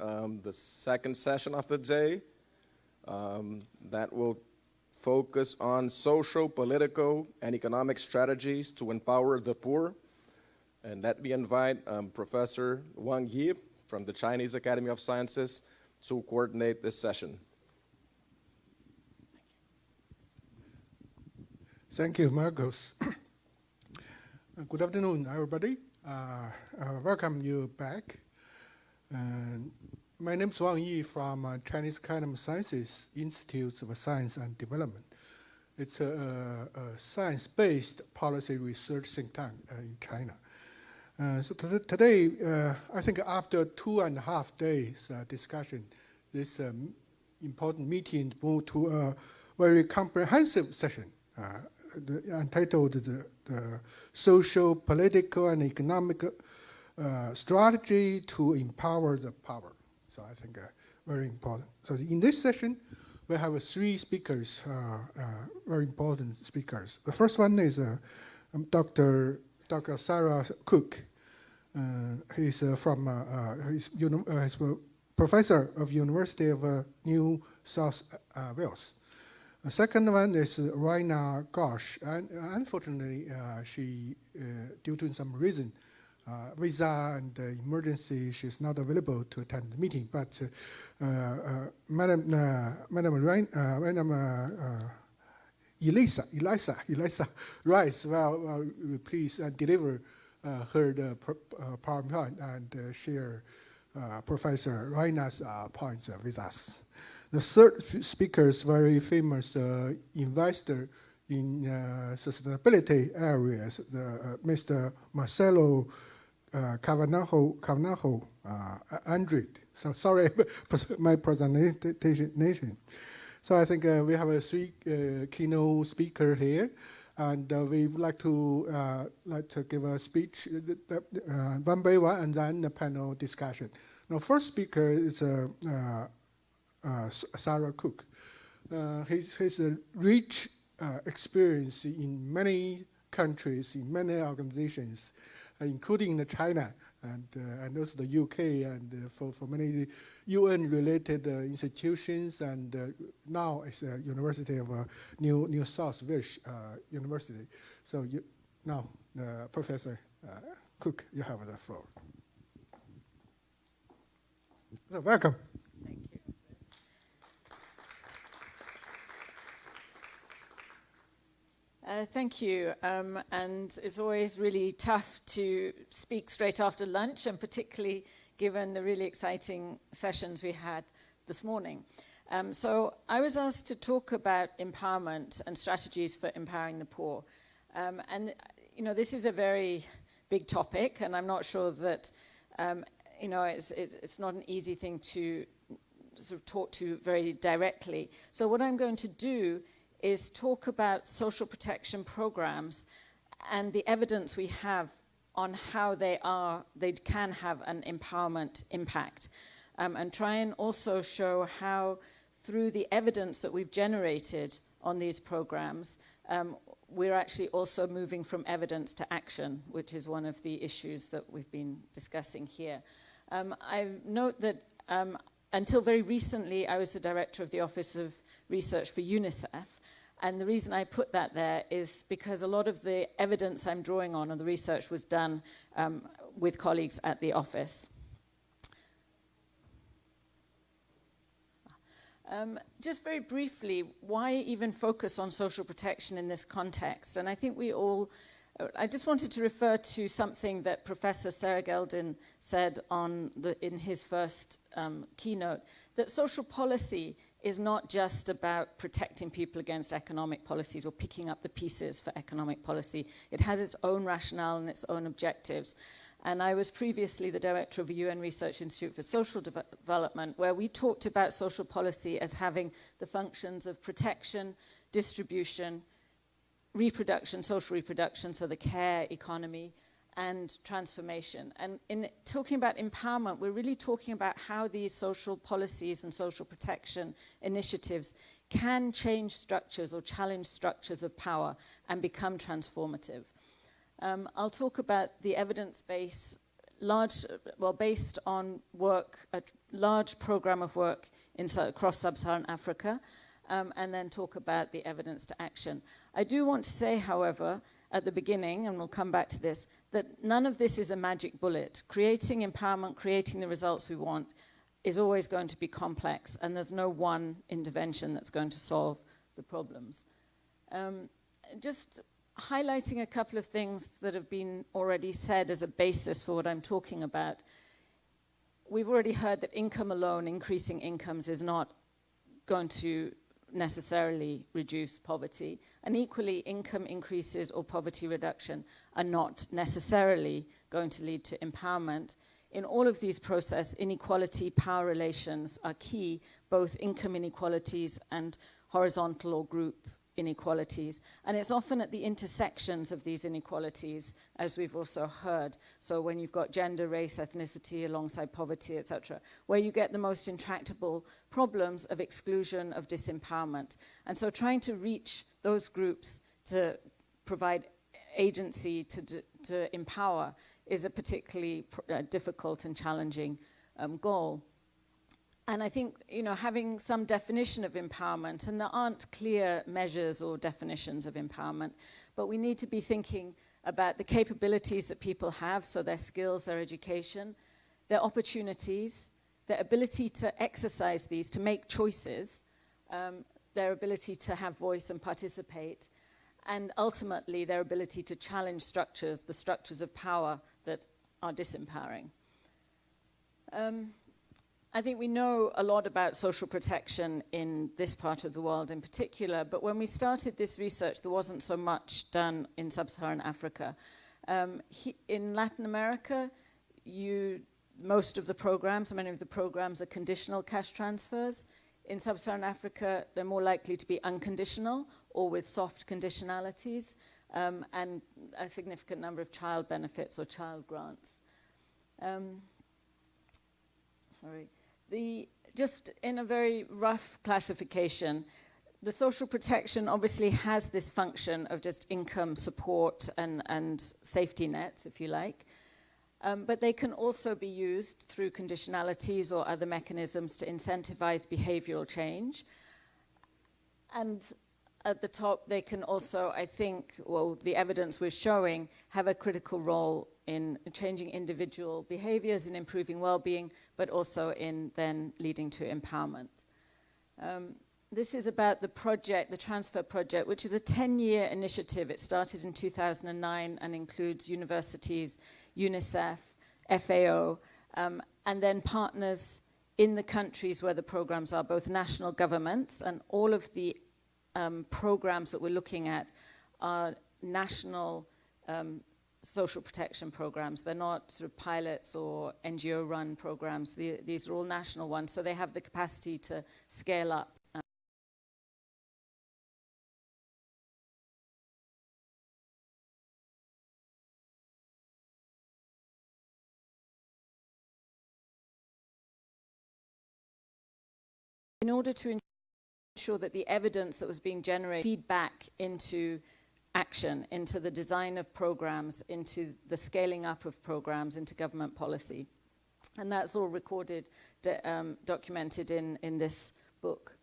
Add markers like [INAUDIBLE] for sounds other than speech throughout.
um, the second session of the day um, that will focus on social, political, and economic strategies to empower the poor. And let me invite um, Professor Wang Yi from the Chinese Academy of Sciences to coordinate this session. Thank you, Marcos. [COUGHS] Good afternoon, everybody. Uh, uh, welcome you back. My name is Wang Yi from uh, Chinese Academy of Sciences Institute of Science and Development. It's a, a, a science-based policy research think tank uh, in China. Uh, so today, uh, I think after two and a half days discussion, this um, important meeting moved to a very comprehensive session the, entitled the, the social, political, and economic uh, strategy to empower the power. So I think uh, very important. So in this session, we have three speakers, uh, uh, very important speakers. The first one is uh, um, Dr. Dr. Sarah Cook. he's from he's, he's a professor of University of New South Wales. The second one is Ratna Ghosh, and unfortunately, uh, she, uh, due to some reason, uh, visa and emergency, she's not available to attend the meeting. But uh, uh, Madam, uh, Madam, Rain, Madam Elisa, Elisa, [LAUGHS] Elisa Rice, well, please deliver her the PowerPoint and share Professor Ratna's points with us. The third speaker is very famous uh, investor in uh, sustainability areas, the, uh, Mr. Marcelo uh, Cavanajo uh. So sorry, [LAUGHS] my pronunciation. So I think uh, we have a three uh, keynote speaker here, and uh, we would like to uh, like to give a speech one by one, and then the panel discussion. Now, first speaker is Sarah Cook. He's, he's a rich experience in many countries, in many organizations, Uh, including China and, uh, and also the UK and uh, for, for many UN-related institutions and now it's a University of New, New South Wales University. So you, now, Professor Cook, you have the floor. So welcome. Uh, thank you. Um, and it's always really tough to speak straight after lunch, and particularly given the really exciting sessions we had this morning. Um, so I was asked to talk about empowerment and strategies for empowering the poor. Um, and, you know, this is a very big topic, and I'm not sure that, um, you know, it's, it's not an easy thing to sort of talk to very directly. So what I'm going to do is talk about social protection programs and the evidence we have on how they are, they can have an empowerment impact. Um, and try and also show how through the evidence that we've generated on these programs, um, we're actually also moving from evidence to action, which is one of the issues that we've been discussing here. Um, I note that um, until very recently, I was the director of the Office of Research for UNICEF, and the reason I put that there is because a lot of the evidence I'm drawing on and the research was done um, with colleagues at the office. Um, just very briefly, why even focus on social protection in this context? And I think we all, uh, I just wanted to refer to something that Professor Sarah Geldin said on the, in his first um, keynote, that social policy is not just about protecting people against economic policies or picking up the pieces for economic policy. It has its own rationale and its own objectives. And I was previously the director of the UN Research Institute for Social De Development, where we talked about social policy as having the functions of protection, distribution, reproduction, social reproduction, so the care economy, and transformation. And in talking about empowerment, we're really talking about how these social policies and social protection initiatives can change structures or challenge structures of power and become transformative. Um, I'll talk about the evidence base large, well, based on work, a large program of work in, across sub-Saharan Africa, um, and then talk about the evidence to action. I do want to say, however, at the beginning, and we'll come back to this, that none of this is a magic bullet. Creating empowerment, creating the results we want, is always going to be complex, and there's no one intervention that's going to solve the problems. Um, just highlighting a couple of things that have been already said as a basis for what I'm talking about. We've already heard that income alone, increasing incomes, is not going to necessarily reduce poverty. And equally, income increases or poverty reduction are not necessarily going to lead to empowerment. In all of these processes, inequality, power relations are key, both income inequalities and horizontal or group inequalities. And it's often at the intersections of these inequalities, as we've also heard. So when you've got gender, race, ethnicity, alongside poverty, etc., where you get the most intractable problems of exclusion, of disempowerment. And so trying to reach those groups to provide agency to, to empower is a particularly uh, difficult and challenging um, goal. And I think, you know, having some definition of empowerment, and there aren't clear measures or definitions of empowerment, but we need to be thinking about the capabilities that people have, so their skills, their education, their opportunities, their ability to exercise these, to make choices, um, their ability to have voice and participate, and ultimately their ability to challenge structures, the structures of power that are disempowering. Um, I think we know a lot about social protection in this part of the world in particular, but when we started this research, there wasn't so much done in sub-Saharan Africa. Um, he, in Latin America, you, most of the programs, many of the programs are conditional cash transfers. In sub-Saharan Africa, they're more likely to be unconditional or with soft conditionalities um, and a significant number of child benefits or child grants. Um, sorry. The, just in a very rough classification, the social protection obviously has this function of just income support and, and safety nets, if you like. Um, but they can also be used through conditionalities or other mechanisms to incentivize behavioral change. And at the top, they can also, I think, well, the evidence we're showing, have a critical role in changing individual behaviors and improving well-being, but also in then leading to empowerment. Um, this is about the project, the Transfer Project, which is a 10-year initiative. It started in 2009 and includes universities, UNICEF, FAO, um, and then partners in the countries where the programs are, both national governments and all of the um, programs that we're looking at are national um, social protection programs. They're not sort of pilots or NGO-run programs. The, these are all national ones, so they have the capacity to scale up. In order to ensure that the evidence that was being generated feed back into action into the design of programs, into the scaling up of programs, into government policy. And that's all recorded, um, documented in, in this book.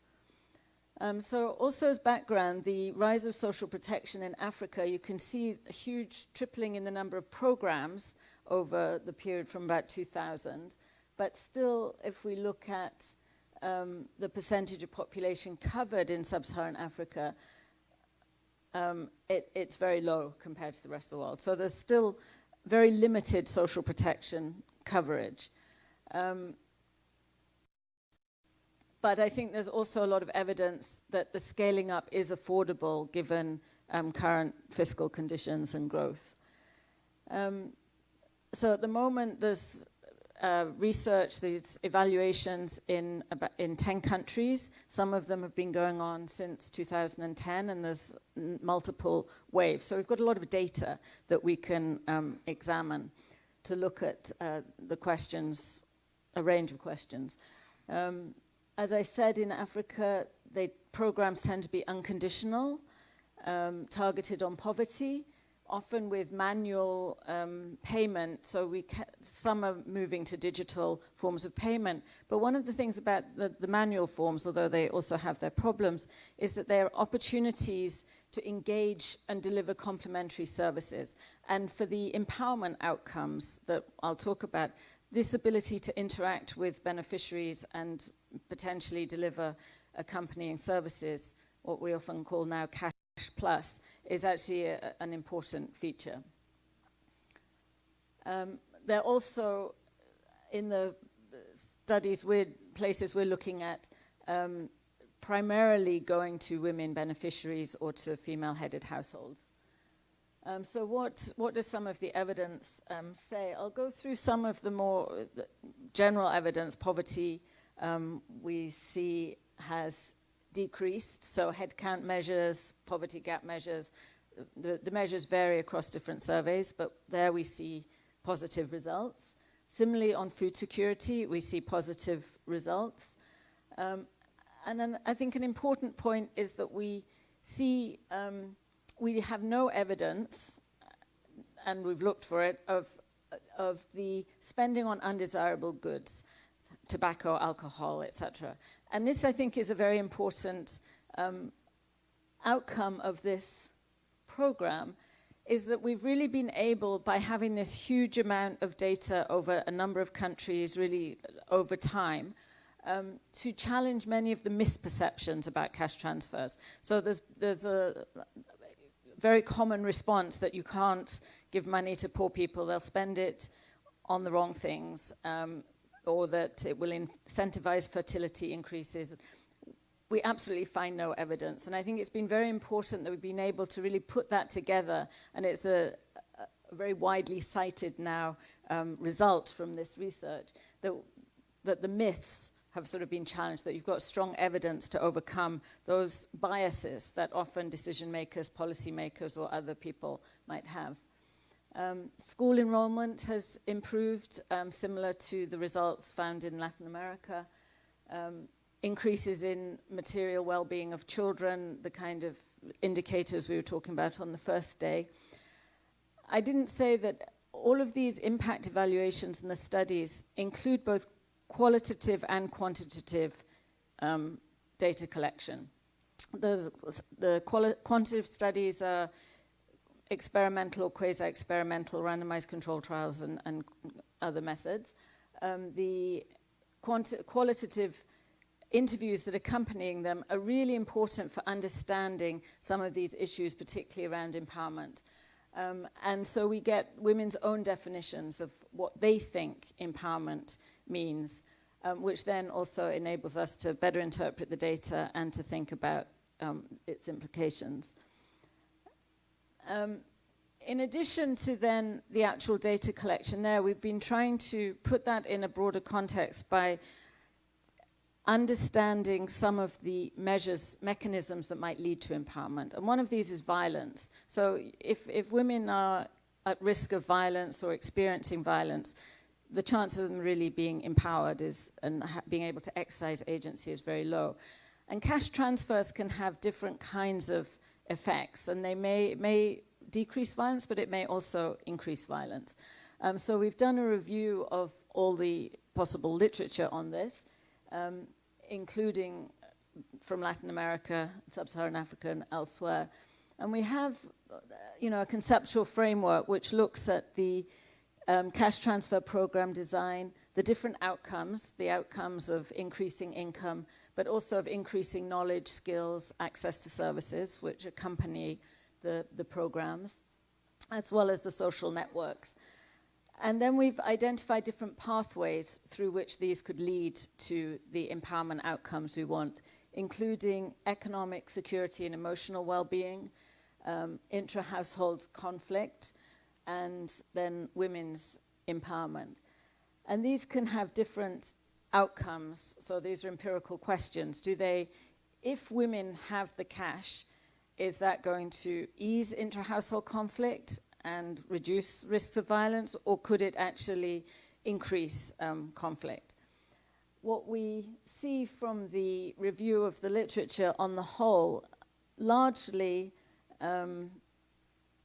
Um, so also as background, the rise of social protection in Africa, you can see a huge tripling in the number of programs over the period from about 2000. But still, if we look at um, the percentage of population covered in sub-Saharan Africa, um, it, it's very low compared to the rest of the world. So there's still very limited social protection coverage. Um, but I think there's also a lot of evidence that the scaling up is affordable given um, current fiscal conditions and growth. Um, so at the moment, there's uh, research, these evaluations in, in 10 countries. Some of them have been going on since 2010 and there's multiple waves. So we've got a lot of data that we can um, examine to look at uh, the questions, a range of questions. Um, as I said, in Africa, they, programs tend to be unconditional, um, targeted on poverty, often with manual um, payment. So we some are moving to digital forms of payment. But one of the things about the, the manual forms, although they also have their problems, is that there are opportunities to engage and deliver complementary services. And for the empowerment outcomes that I'll talk about, this ability to interact with beneficiaries and potentially deliver accompanying services, what we often call now cash plus, is actually a, an important feature. Um, they're also in the studies, we're, places we're looking at, um, primarily going to women beneficiaries or to female-headed households. Um, so what, what does some of the evidence um, say? I'll go through some of the more the general evidence. Poverty um, we see has decreased, so headcount measures, poverty gap measures, the, the measures vary across different surveys, but there we see positive results. Similarly, on food security, we see positive results. Um, and then I think an important point is that we see, um, we have no evidence, and we've looked for it, of, of the spending on undesirable goods, tobacco, alcohol, etc. And this, I think, is a very important um, outcome of this program, is that we've really been able, by having this huge amount of data over a number of countries, really over time, um, to challenge many of the misperceptions about cash transfers. So there's, there's a very common response that you can't give money to poor people, they'll spend it on the wrong things, um, or that it will incentivize fertility increases. We absolutely find no evidence. And I think it's been very important that we've been able to really put that together. And it's a, a very widely cited now um, result from this research that, that the myths have sort of been challenged, that you've got strong evidence to overcome those biases that often decision makers, policy makers, or other people might have. Um, school enrollment has improved, um, similar to the results found in Latin America. Um, increases in material well-being of children, the kind of indicators we were talking about on the first day. I didn't say that all of these impact evaluations and the studies include both qualitative and quantitative um, data collection. The quantitative studies are experimental or quasi-experimental randomized control trials and, and other methods. Um, the qualitative interviews that accompanying them are really important for understanding some of these issues, particularly around empowerment. Um, and so we get women's own definitions of what they think empowerment means, um, which then also enables us to better interpret the data and to think about um, its implications. Um, in addition to then the actual data collection there, we've been trying to put that in a broader context by understanding some of the measures, mechanisms that might lead to empowerment. And one of these is violence. So if, if women are at risk of violence or experiencing violence, the chance of them really being empowered is, and being able to exercise agency is very low. And cash transfers can have different kinds of effects, and they may, may decrease violence, but it may also increase violence. Um, so we've done a review of all the possible literature on this, um, including from Latin America, Sub-Saharan Africa, and elsewhere. And we have, you know, a conceptual framework which looks at the um, cash transfer program design, the different outcomes, the outcomes of increasing income, but also of increasing knowledge, skills, access to services, which accompany the, the programs, as well as the social networks. And then we've identified different pathways through which these could lead to the empowerment outcomes we want, including economic security and emotional well-being, um, intra-household conflict, and then women's empowerment. And these can have different outcomes. So these are empirical questions. Do they, if women have the cash, is that going to ease inter-household conflict and reduce risks of violence, or could it actually increase um, conflict? What we see from the review of the literature on the whole, largely um,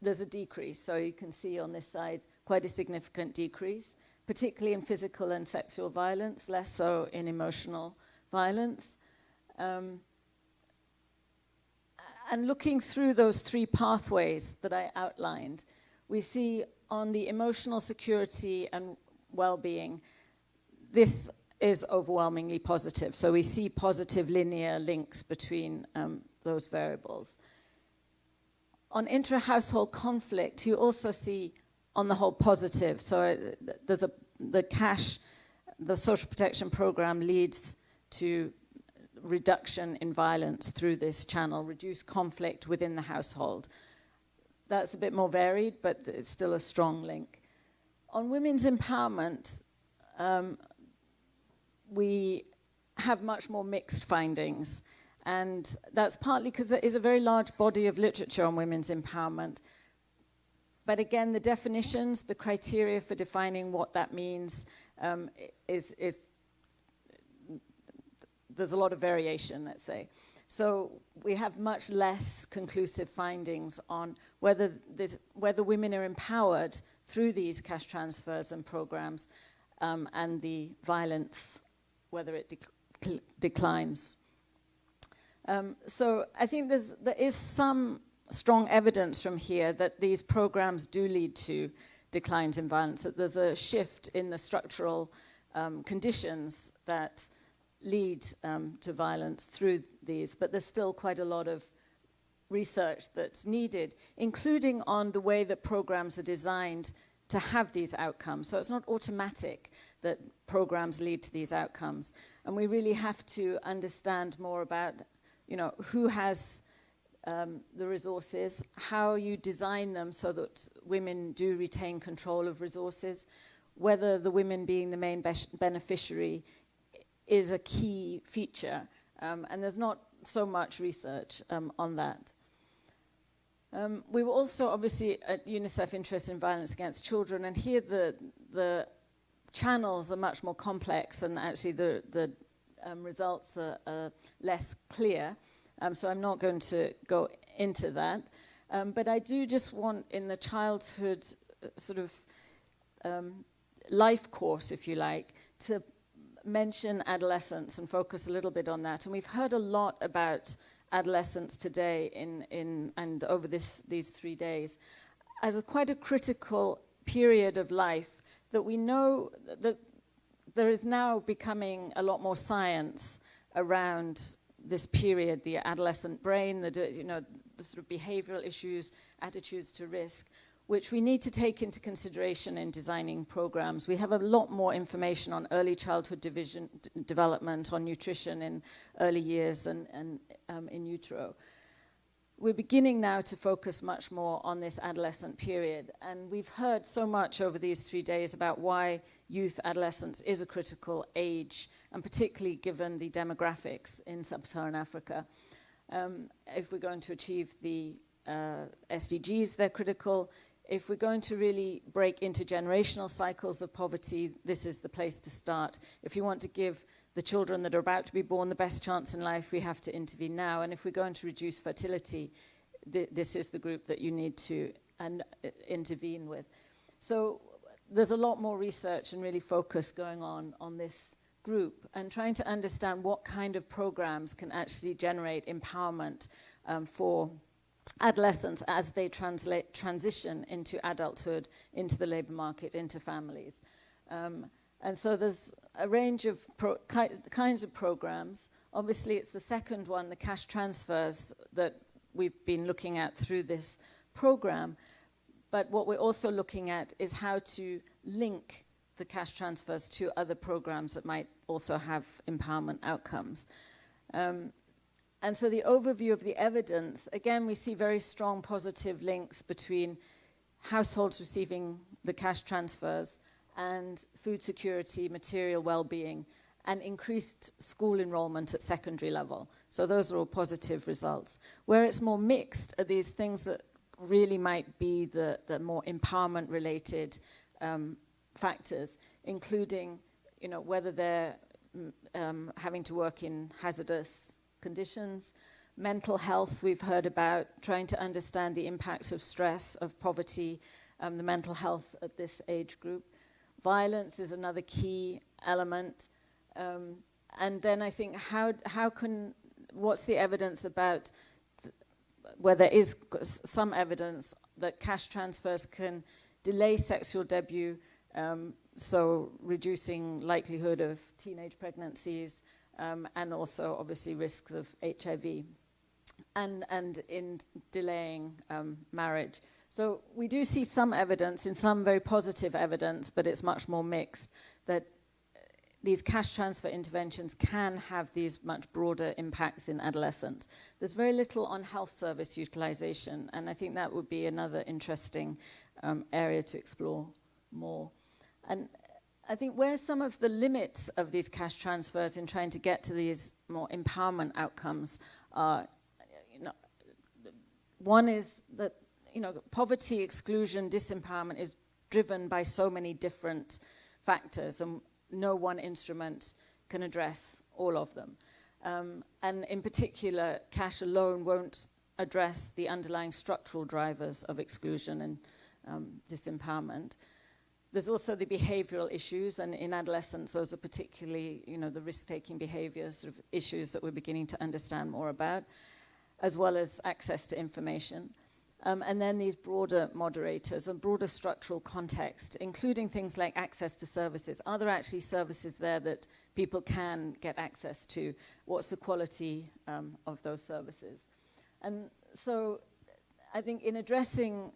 there's a decrease. So you can see on this side quite a significant decrease, particularly in physical and sexual violence, less so in emotional violence. Um, and looking through those three pathways that I outlined, we see on the emotional security and well-being, this is overwhelmingly positive. So we see positive linear links between um, those variables. On intra-household conflict, you also see on the whole positive. So uh, there's a, the cash, the social protection program leads to reduction in violence through this channel, reduce conflict within the household. That's a bit more varied, but it's still a strong link. On women's empowerment, um, we have much more mixed findings. And that's partly because there is a very large body of literature on women's empowerment. But again, the definitions, the criteria for defining what that means um, is, is there's a lot of variation, let's say. So we have much less conclusive findings on whether, this, whether women are empowered through these cash transfers and programs um, and the violence, whether it dec declines. Um, so I think there's, there is some strong evidence from here that these programs do lead to declines in violence, that there's a shift in the structural um, conditions that lead um, to violence through these, but there's still quite a lot of research that's needed, including on the way that programs are designed to have these outcomes. So it's not automatic that programs lead to these outcomes. And we really have to understand more about, you know, who has um, the resources, how you design them so that women do retain control of resources, whether the women being the main be beneficiary is a key feature. Um, and there's not so much research um, on that. Um, we were also obviously at UNICEF interested in violence against children, and here the, the channels are much more complex and actually the, the um, results are, are, less clear. Um, so I'm not going to go into that. Um, but I do just want in the childhood uh, sort of um, life course, if you like, to mention adolescence and focus a little bit on that. And we've heard a lot about adolescence today in, in, and over this, these three days as a quite a critical period of life that we know that there is now becoming a lot more science around this period, the adolescent brain, the, you know, the sort of behavioral issues, attitudes to risk, which we need to take into consideration in designing programs. We have a lot more information on early childhood division, development, on nutrition in early years and, and um, in utero. We're beginning now to focus much more on this adolescent period. And we've heard so much over these three days about why youth adolescence is a critical age, and particularly given the demographics in sub-Saharan Africa. Um, if we're going to achieve the uh, SDGs, they're critical if we're going to really break intergenerational cycles of poverty, this is the place to start. If you want to give the children that are about to be born the best chance in life, we have to intervene now. And if we're going to reduce fertility, th this is the group that you need to and, uh, intervene with. So there's a lot more research and really focus going on on this group and trying to understand what kind of programs can actually generate empowerment um, for adolescents as they translate, transition into adulthood, into the labor market, into families. Um, and so there's a range of ki kinds of programs. Obviously, it's the second one, the cash transfers, that we've been looking at through this program. But what we're also looking at is how to link the cash transfers to other programs that might also have empowerment outcomes. Um, and so the overview of the evidence, again, we see very strong positive links between households receiving the cash transfers and food security, material well-being, and increased school enrollment at secondary level. So those are all positive results. Where it's more mixed are these things that really might be the, the more empowerment-related um, factors, including you know, whether they're mm, um, having to work in hazardous conditions, Mental health, we've heard about trying to understand the impacts of stress, of poverty, um, the mental health at this age group. Violence is another key element. Um, and then I think how, how can, what's the evidence about where there is some evidence that cash transfers can delay sexual debut, um, so reducing likelihood of teenage pregnancies, um, and also obviously risks of HIV, and, and in delaying um, marriage. So we do see some evidence, in some very positive evidence, but it's much more mixed, that uh, these cash transfer interventions can have these much broader impacts in adolescents. There's very little on health service utilization, and I think that would be another interesting um, area to explore more. And I think where some of the limits of these cash transfers in trying to get to these more empowerment outcomes are, one is that you know, poverty, exclusion, disempowerment is driven by so many different factors and no one instrument can address all of them. Um, and in particular, cash alone won't address the underlying structural drivers of exclusion and um, disempowerment. There's also the behavioral issues, and in adolescence, those are particularly, you know, the risk-taking behaviors sort of issues that we're beginning to understand more about, as well as access to information. Um, and then these broader moderators and broader structural context, including things like access to services. Are there actually services there that people can get access to? What's the quality um, of those services? And so I think in addressing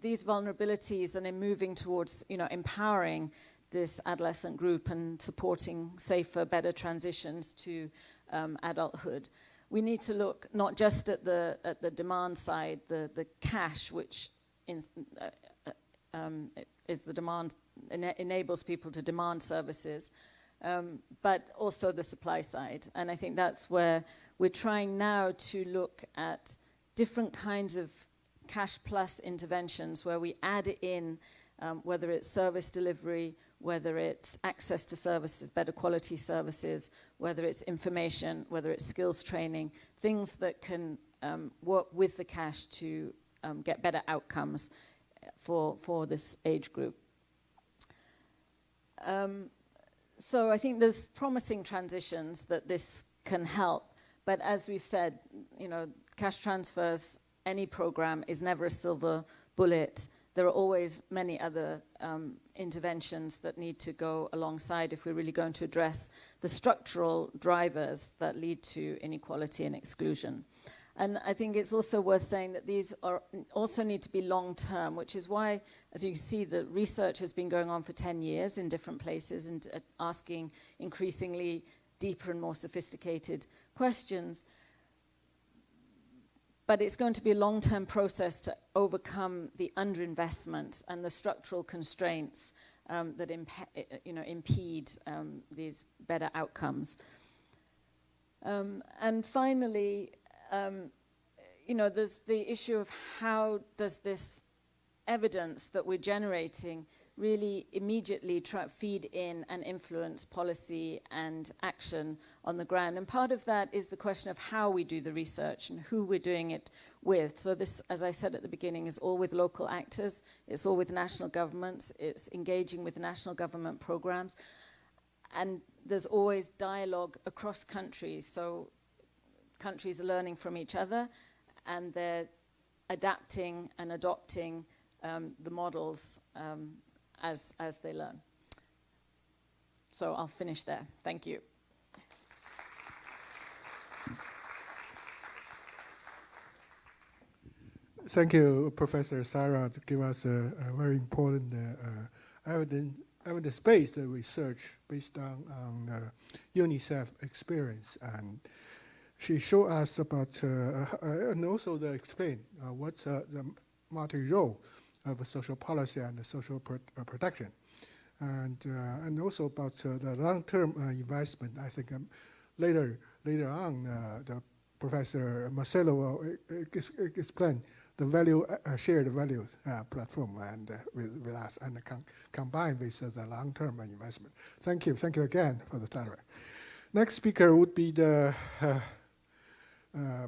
these vulnerabilities and in moving towards you know, empowering this adolescent group and supporting safer, better transitions to um, adulthood, we need to look not just at the, at the demand side, the, the cash, which in, uh, uh um, is the demand, ena enables people to demand services, um, but also the supply side. And I think that's where we're trying now to look at different kinds of cash plus interventions where we add in um, whether it's service delivery, whether it's access to services, better quality services, whether it's information, whether it's skills training, things that can um, work with the cash to um, get better outcomes for, for this age group. Um, so I think there's promising transitions that this can help, but as we've said, you know, cash transfers, any program is never a silver bullet there are always many other um, interventions that need to go alongside if we're really going to address the structural drivers that lead to inequality and exclusion. And I think it's also worth saying that these are also need to be long-term, which is why, as you see, the research has been going on for 10 years in different places and uh, asking increasingly deeper and more sophisticated questions but it's going to be a long-term process to overcome the underinvestment and the structural constraints um, that you know, impede um, these better outcomes. Um, and finally, um, you know, there's the issue of how does this evidence that we're generating really immediately try feed in and influence policy and action on the ground. And part of that is the question of how we do the research and who we're doing it with. So this, as I said at the beginning, is all with local actors, it's all with national governments, it's engaging with national government programs, and there's always dialogue across countries. So countries are learning from each other, and they're adapting and adopting um, the models um, as, as they learn. So I'll finish there. Thank you. Thank you, Professor Sarah, to give us a, a very important uh, uh, evidence, evidence-based research based on, on uh, UNICEF experience. And she showed us about, uh, uh, and also the explain uh, what's the multi-role of social policy and social uh, protection. And, uh, and also about uh, the long-term investment, I think um, later, later on, the Professor Marcelo will explain the value uh, shared value uh, platform and uh, with, with us and com combined with the long-term investment. Thank you. Thank you again for the time. Next speaker would be the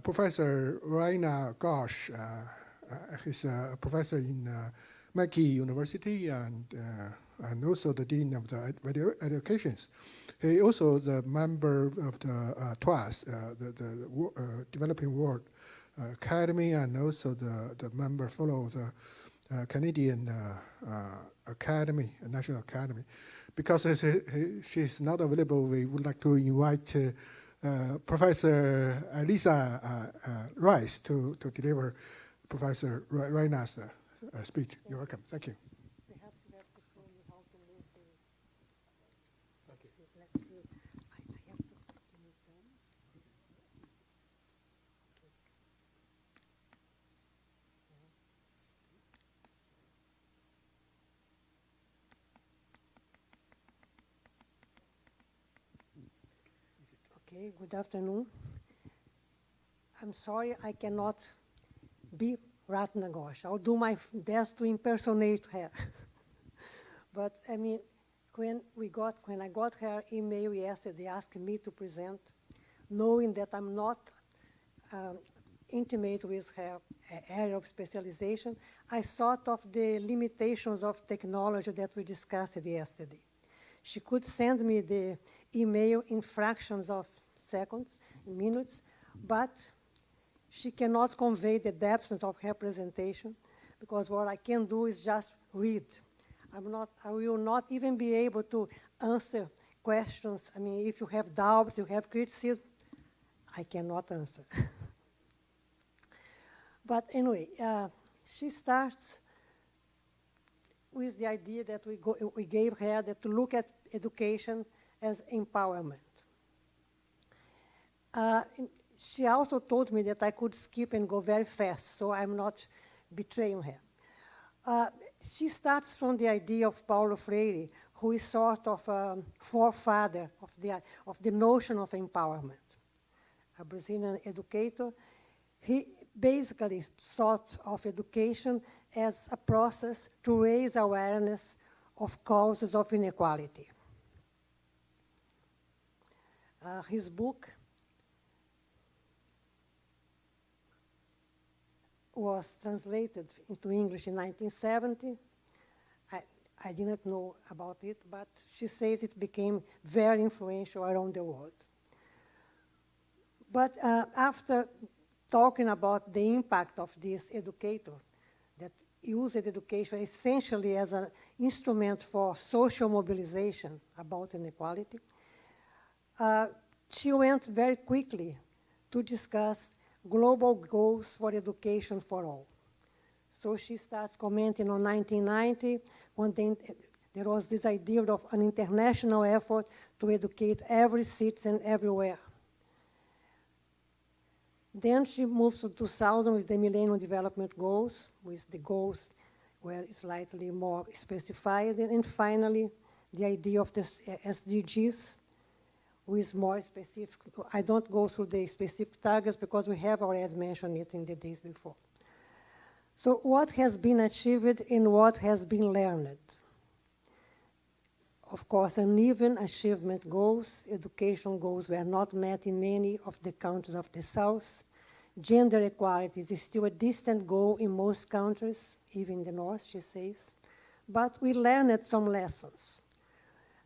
Professor Ratna Ghosh, he's a professor in uh, McGill University and, uh, and also the Dean of the edu- Educations. He also the member of the uh, TWAS, uh, the, the uh, Developing World uh, Academy, and also the, the member fellow of the uh, Canadian uh, uh, Academy, uh, National Academy. Because as he, he, she's not available, we would like to invite uh, uh, Professor uh, Lisa uh, uh, Rice to, to deliver Professor Ratna's uh, uh, speech. You're welcome. Thank you. Perhaps you have to show me how to move the. Let's see, let's see. I, I have to, to move them. Okay, good afternoon. I'm sorry I cannot be Ratna Ghosh. I'll do my best to impersonate her. [LAUGHS] but I mean, when we got when I got her email yesterday asking me to present, knowing that I'm not um, intimate with her area of specialization, I thought of the limitations of technology that we discussed yesterday. She could send me the email in fractions of seconds, minutes, but she cannot convey the depth of her presentation because what I can do is just read. I'm not, I will not even be able to answer questions. I mean, if you have doubts, you have criticism, I cannot answer. [LAUGHS] but anyway, uh, she starts with the idea that we, go, we gave her that to look at education as empowerment. Uh, she also told me that I could skip and go very fast, so I'm not betraying her. Uh, she starts from the idea of Paulo Freire, who is sort of a forefather of the, of the notion of empowerment. A Brazilian educator, he basically thought of education as a process to raise awareness of causes of inequality. Uh, his book was translated into English in 1970. I, I didn't know about it, but she says it became very influential around the world. But uh, after talking about the impact of this educator that used education essentially as an instrument for social mobilization about inequality, uh, she went very quickly to discuss global goals for education for all. So she starts commenting on 1990 when the, there was this idea of an international effort to educate every citizen everywhere. Then she moves to 2000 with the Millennium Development Goals, with the goals were slightly more specified, and finally the idea of the SDGs, with more specific, I don't go through the specific targets because we have already mentioned it in the days before. So what has been achieved and what has been learned? Of course, uneven achievement goals, education goals were not met in many of the countries of the South. Gender equality is still a distant goal in most countries, even the North, she says. But we learned some lessons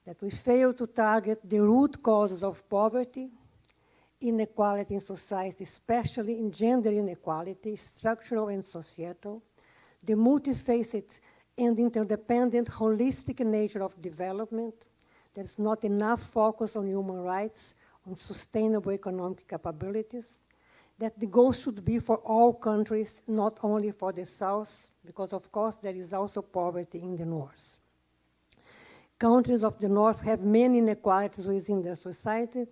that we fail to target the root causes of poverty, inequality in society, especially in gender inequality, structural and societal, the multifaceted and interdependent holistic nature of development. There's not enough focus on human rights, on sustainable economic capabilities, that the goal should be for all countries, not only for the South, because of course there is also poverty in the North. Countries of the North have many inequalities within their society.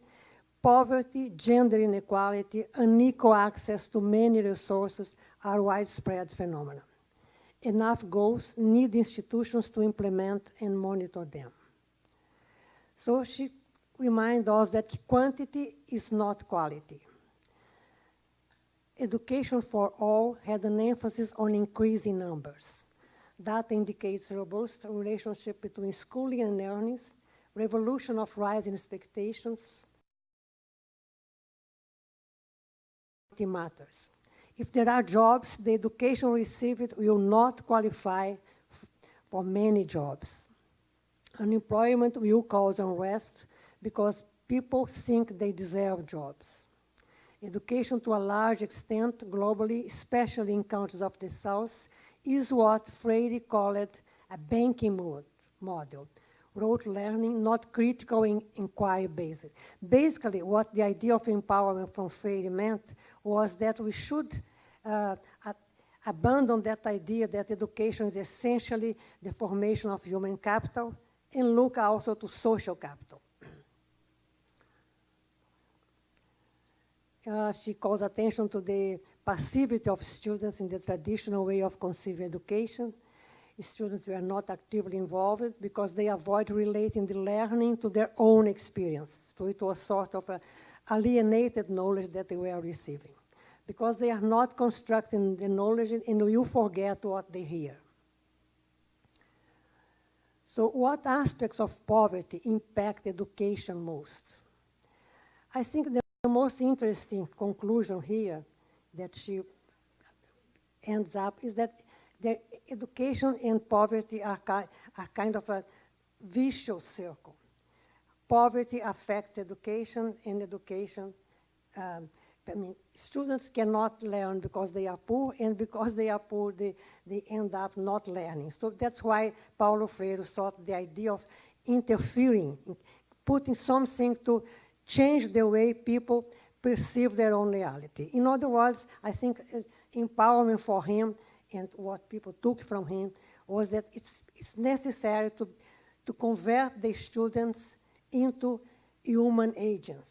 Poverty, gender inequality, unequal access to many resources are widespread phenomena. Enough goals need institutions to implement and monitor them. So she reminds us that quantity is not quality. Education for all had an emphasis on increasing numbers. Data indicates robust relationship between schooling and earnings, revolution of rising expectations, matters. If there are jobs, the education received will not qualify for many jobs. Unemployment will cause unrest because people think they deserve jobs. Education, to a large extent, globally, especially in countries of the South, is what Freire called a banking mode, model, rote learning, not critical in inquiry based. Basically, what the idea of empowerment from Freire meant was that we should uh, abandon that idea that education is essentially the formation of human capital and look also to social capital. Uh, she calls attention to the passivity of students in the traditional way of conceiving education. Students were not actively involved because they avoid relating the learning to their own experience. So it was sort of alienated knowledge that they were receiving. Because they are not constructing the knowledge and you forget what they hear. So what aspects of poverty impact education most? I think the most interesting conclusion here that she ends up is that the education and poverty are, ki- are kind of a vicious circle. Poverty affects education, and education, um, I mean, students cannot learn because they are poor, and because they are poor, they, they end up not learning. So that's why Paulo Freire sought the idea of interfering, putting something to change the way people perceive their own reality. In other words, I think uh, empowerment for him and what people took from him was that it's, it's necessary to, to convert the students into human agents,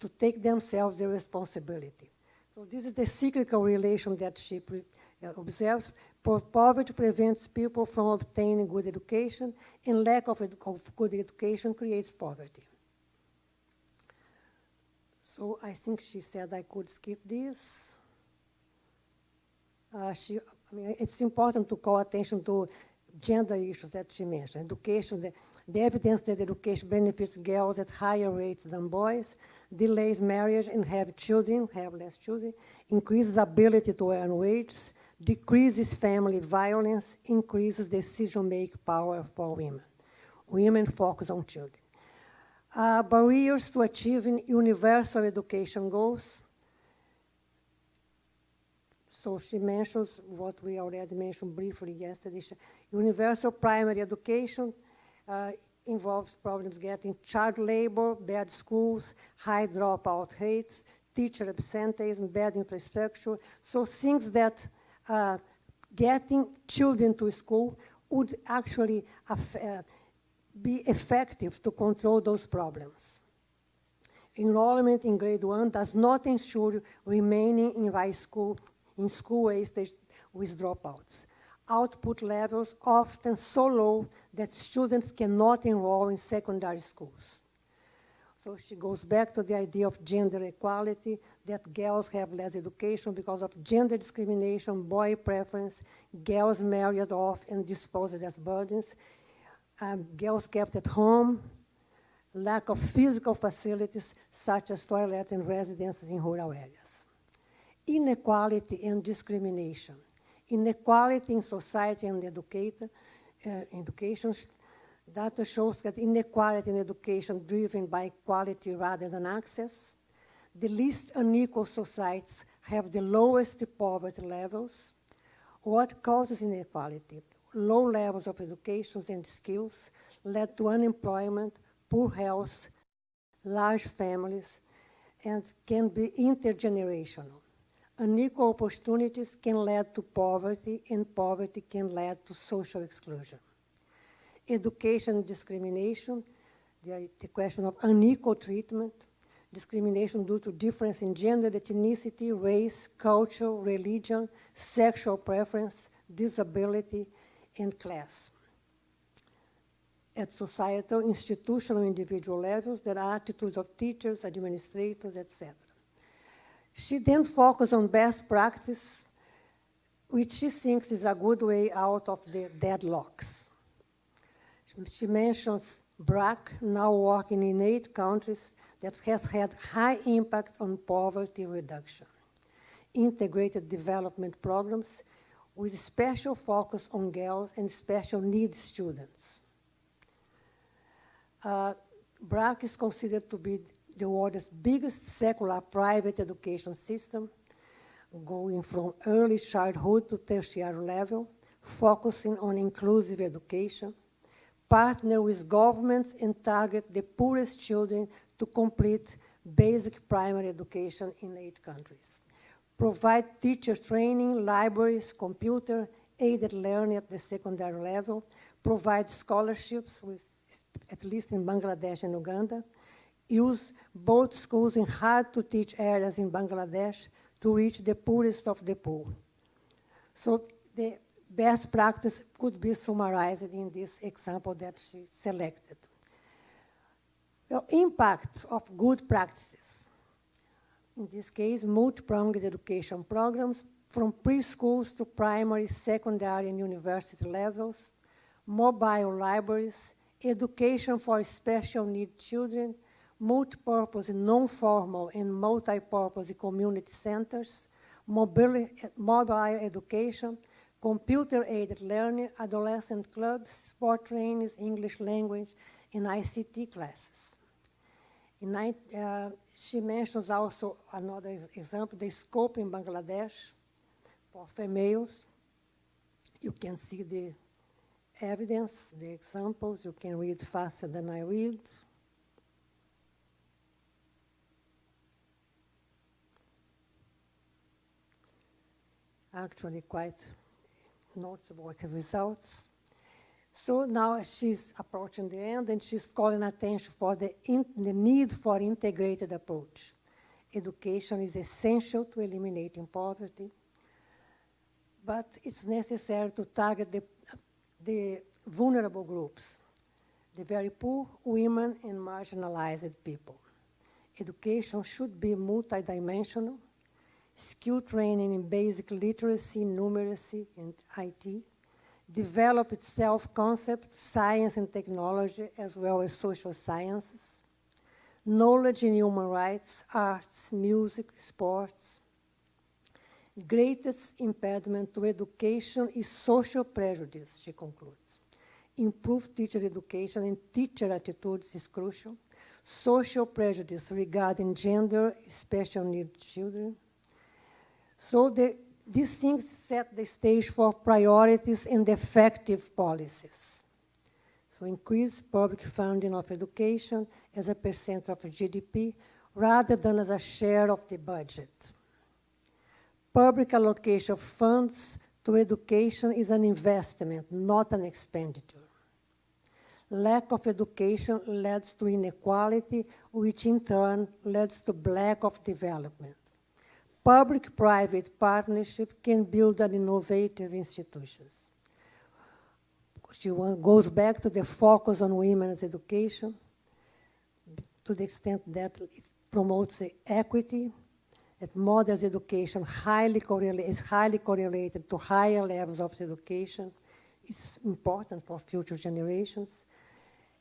to take themselves the responsibility. So this is the cyclical relation that she uh, observes. Po- Poverty prevents people from obtaining good education, and lack of, of good education creates poverty. So I think she said I could skip this. Uh, she, I mean, it's important to call attention to gender issues that she mentioned. Education, the, the evidence that education benefits girls at higher rates than boys, delays marriage and have children, have less children, increases ability to earn wages, decreases family violence, increases decision-making power for women. Women focus on children. Uh, barriers to achieving universal education goals. So she mentions what we already mentioned briefly yesterday. Universal primary education uh, involves problems getting child labor, bad schools, high dropout rates, teacher absenteeism, bad infrastructure. So things that uh, getting children to school would actually affect, uh, be effective to control those problems. Enrollment in grade one does not ensure remaining in high school, in school age with dropouts. Output levels often so low that students cannot enroll in secondary schools. So she goes back to the idea of gender equality, that girls have less education because of gender discrimination, boy preference, girls married off and disposed as burdens, um, girls kept at home, lack of physical facilities such as toilets and residences in rural areas. Inequality and discrimination. Inequality in society and uh, education. Data shows that inequality in education driven by quality rather than access. The least unequal societies have the lowest poverty levels. What causes inequality? Low levels of education and skills led to unemployment, poor health, large families, and can be intergenerational. Unequal opportunities can lead to poverty, and poverty can lead to social exclusion. Education discrimination, the, the question of unequal treatment, discrimination due to difference in gender, ethnicity, race, culture, religion, sexual preference, disability, and class. At societal, institutional, individual levels, there are attitudes of teachers, administrators, etc. She then focuses on best practice, which she thinks is a good way out of the deadlocks. She mentions BRAC, now working in eight countries, that has had high impact on poverty reduction. Integrated development programs with special focus on girls and special needs students. Uh, BRAC is considered to be the world's biggest secular private education system, going from early childhood to tertiary level, focusing on inclusive education, partner with governments and target the poorest children to complete basic primary education in eight countries. Provide teacher training, libraries, computer, aided learning at the secondary level, provide scholarships, with, at least in Bangladesh and Uganda, use both schools in hard-to-teach areas in Bangladesh to reach the poorest of the poor. So the best practice could be summarized in this example that she selected. The impact of good practices. In this case, multi-pronged education programs from preschools to primary, secondary, and university levels, mobile libraries, education for special needs children, multi-purpose non-formal and multi-purpose community centers, mobile, mobile education, computer-aided learning, adolescent clubs, sport trainings, English language, and ICT classes. In, uh, she mentions also another example, the scope in Bangladesh for females. You can see the evidence, the examples. You can read faster than I read. Actually quite notable results. So now she's approaching the end and she's calling attention for the, in, the need for integrated approach. Education is essential to eliminating poverty, but it's necessary to target the, the vulnerable groups, the very poor, women, and marginalized people. Education should be multidimensional, skill training in basic literacy, numeracy, and IT, develop its self-concept, science and technology, as well as social sciences, knowledge in human rights, arts, music, sports. Greatest impediment to education is social prejudice, she concludes. Improved teacher education and teacher attitudes is crucial. Social prejudice regarding gender, special needs children. So the these things set the stage for priorities and effective policies. So increase public funding of education as a percent of GDP rather than as a share of the budget. Public allocation of funds to education is an investment, not an expenditure. Lack of education leads to inequality, which in turn leads to lack of development public-private partnership can build an innovative institutions. She goes back to the focus on women's education to the extent that it promotes equity, that mother's education highly is highly correlated to higher levels of education. It's important for future generations.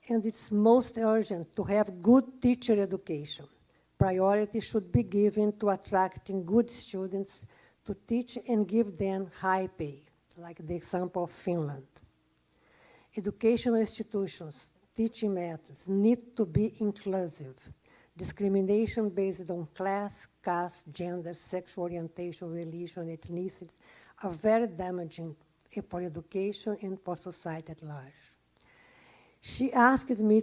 And it's most urgent to have good teacher education priority should be given to attracting good students to teach and give them high pay, like the example of Finland. Educational institutions, teaching methods need to be inclusive. Discrimination based on class, caste, gender, sexual orientation, religion, ethnicity are very damaging eh, for education and for society at large. She asked me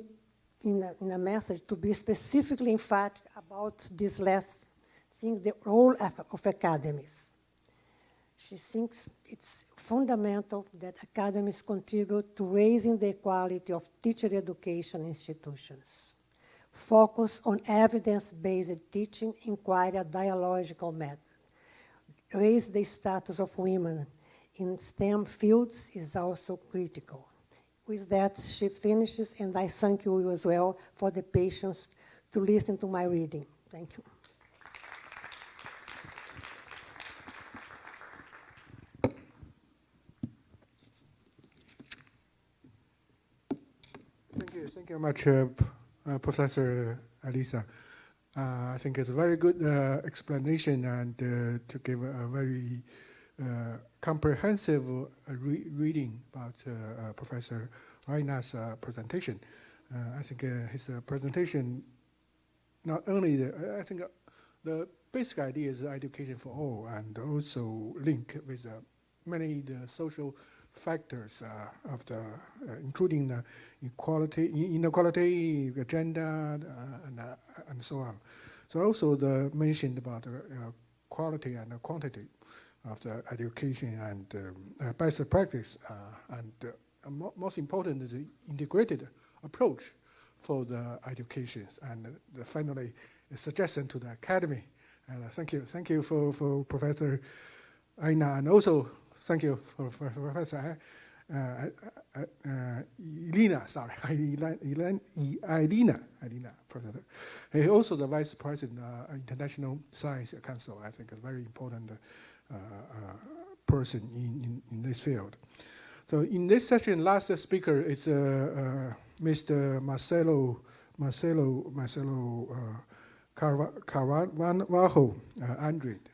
in a, in a message to be specifically emphatic about this last thing, the role of, of academies. She thinks it's fundamental that academies contribute to raising the quality of teacher education institutions. Focus on evidence-based teaching, inquire a dialogical method. Raise the status of women in STEM fields is also critical. With that, she finishes, and I thank you as well for the patience to listen to my reading. Thank you. Thank you. Thank you very much, uh, uh, Professor Alisa. Uh, I think it's a very good uh, explanation and uh, to give a, very comprehensive uh, re reading about uh, Professor Aina's presentation. I think his presentation not only the, I think the basic idea is education for all and also link with many the social factors uh, of the, uh, including the equality, inequality, agenda, uh, and, and so on. So also the mentioned about quality and quantity of the education and um, best practice. and mo most important is the integrated approach for the education. And the finally, a suggestion to the academy. And uh, thank you, thank you for, for Professor Aina, and also thank you for, for, Professor uh, uh, uh, Elena, sorry, [LAUGHS] Elena, Elena, Elena, Professor. He's also the Vice President uh, International Science Council, I think a very important uh, uh, Uh, uh, person in, in, in, this field. So in this session, last speaker is uh, Mr. Marcelo, Marcelo, Marcelo Carvalho, Andrade.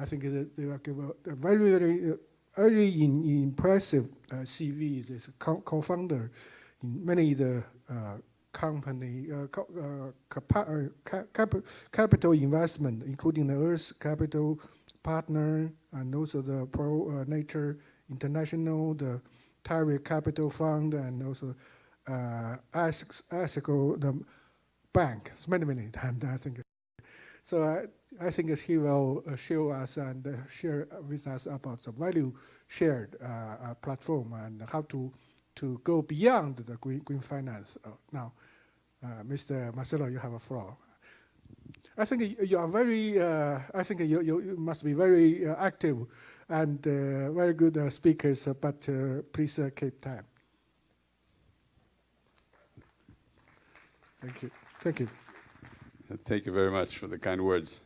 I think they will give a, very, very very in, impressive uh, CV. Is co-founder in many the uh, company uh, co cap capital investment, including the Earth Capital Partner and also the Pro Natura International, the Tyree Capital Fund, and also uh, ASICO, the bank. It's many, many times, I think. So I, I think he will uh, show us and uh, share with us about the value shared uh, platform and how to to go beyond the green, green finance. now, Mr. Marcelo, you have a floor. I think you are very, uh, I think you, you must be very uh, active and uh, very good speakers, but please keep time. Thank you. Thank you. Thank you very much for the kind words.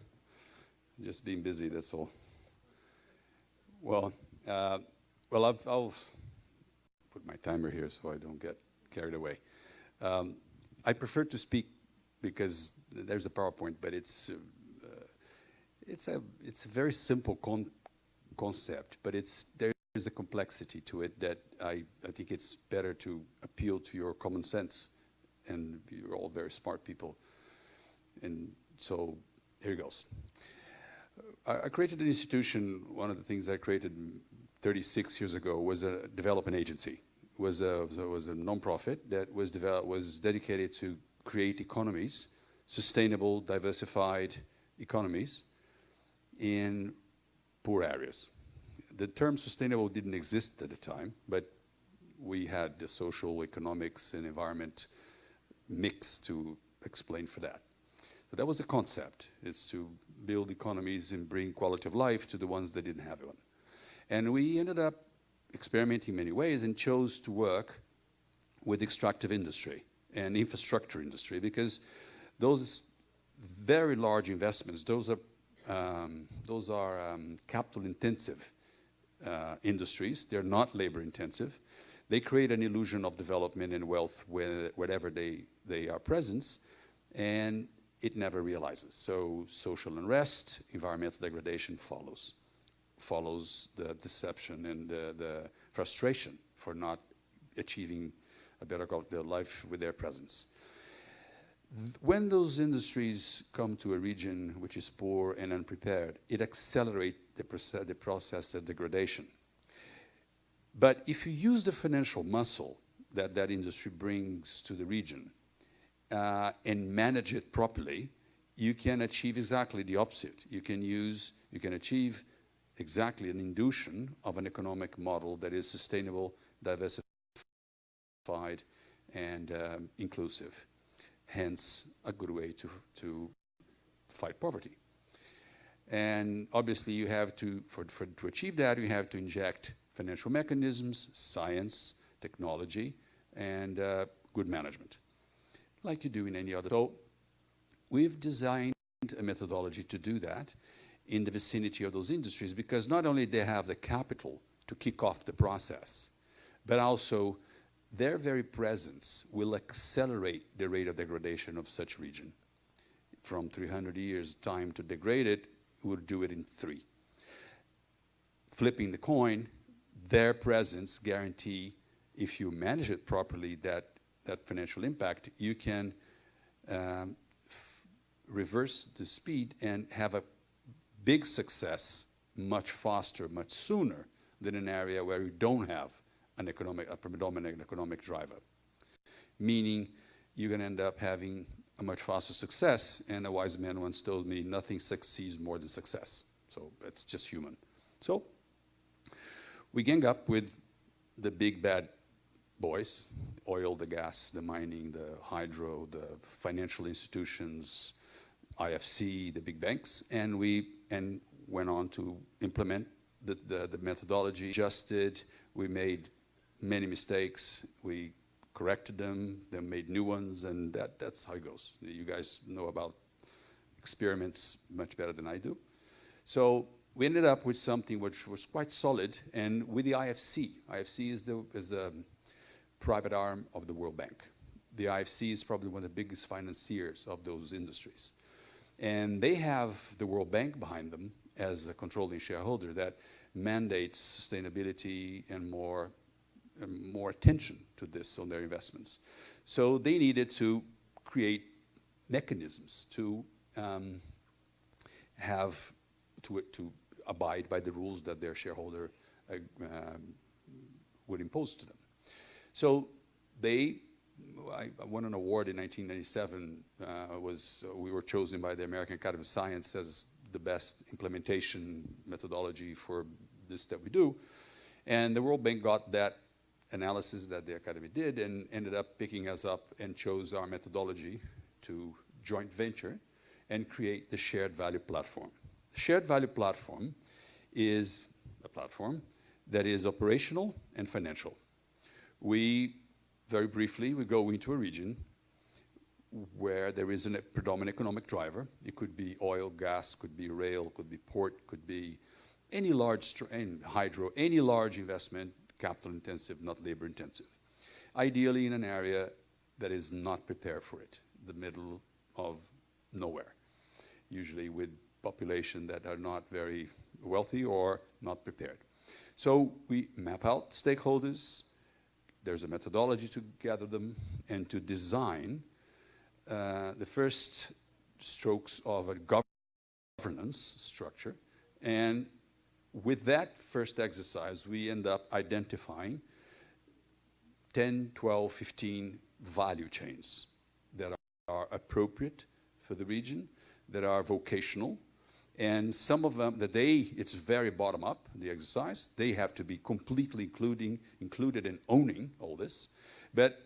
Just being busy, that's all. Well, uh, well, I'll, I'll, put my timer here so I don't get carried away. Um, I prefer to speak because there's a PowerPoint, but it's uh, it's a it's a very simple con concept, but it's there's a complexity to it that I I think it's better to appeal to your common sense, and you're all very smart people. And so here goes. I, I created an institution. One of the things I created 36 years ago was a development agency. It was a was a nonprofit that was developed was dedicated to create economies, sustainable, diversified economies in poor areas. The term sustainable didn't exist at the time, but we had the social, economics, and environment mix to explain for that. So that was the concept, is to build economies and bring quality of life to the ones that didn't have one. And we ended up experimenting many ways and chose to work with extractive industry and infrastructure industry because those very large investments, those are, um, those are um, capital intensive uh, industries. They're not labor intensive. They create an illusion of development and wealth where, wherever they, they are present. And it never realizes. So social unrest, environmental degradation follows, follows the deception and the, the frustration for not achieving a better quality of life with their presence. When those industries come to a region which is poor and unprepared, it accelerates the, the process of degradation. But if you use the financial muscle that that industry brings to the region, uh, and manage it properly, you can achieve exactly the opposite. You can use, you can achieve exactly an induction of an economic model that is sustainable, diversified, and um, inclusive. Hence, a good way to, to fight poverty. And obviously, you have to, for, for, to achieve that, you have to inject financial mechanisms, science, technology, and uh, good management like you do in any other. So we've designed a methodology to do that in the vicinity of those industries because not only they have the capital to kick off the process, but also their very presence will accelerate the rate of degradation of such region. From 300 years time to degrade it, we'll do it in three. Flipping the coin, their presence guarantee, if you manage it properly, that, that financial impact, you can um, reverse the speed and have a big success much faster, much sooner than an area where you don't have an economic, a predominant economic driver. Meaning you're going to end up having a much faster success. And a wise man once told me, nothing succeeds more than success. So it's just human. So we gang up with the big bad boys, oil, the gas, the mining, the hydro, the financial institutions, IFC, the big banks, and we and went on to implement the, the, the methodology, adjusted, we made many mistakes, we corrected them, then made new ones, and that, that's how it goes. You guys know about experiments much better than I do. So we ended up with something which was quite solid, and with the IFC. IFC is the, is the private arm of the World Bank. The IFC is probably one of the biggest financiers of those industries. And they have the World Bank behind them as a controlling shareholder that mandates sustainability and more, more attention to this on their investments. So they needed to create mechanisms to um, have, to, to abide by the rules that their shareholder uh, um, would impose to them. So they I, won an award in 1997. Uh, was uh, we were chosen by the American Academy of Science as the best implementation methodology for this that we do, and the World Bank got that analysis that the Academy did and ended up picking us up and chose our methodology to joint venture and create the shared value platform. The Shared value platform is a platform that is operational and financial. We very briefly, we go into a region where there is a predominant economic driver. It could be oil, gas, could be rail, could be port, could be any large, hydro, any large investment, capital intensive, not labor intensive. Ideally in an area that is not prepared for it, the middle of nowhere, usually with population that are not very wealthy or not prepared. So we map out stakeholders, there's a methodology to gather them and to design uh, the first strokes of a governance structure. And with that first exercise, we end up identifying 10, 12, 15 value chains that are appropriate for the region, that are vocational, and some of them, that they, it's very bottom up, the exercise. They have to be completely including, included in owning all this. But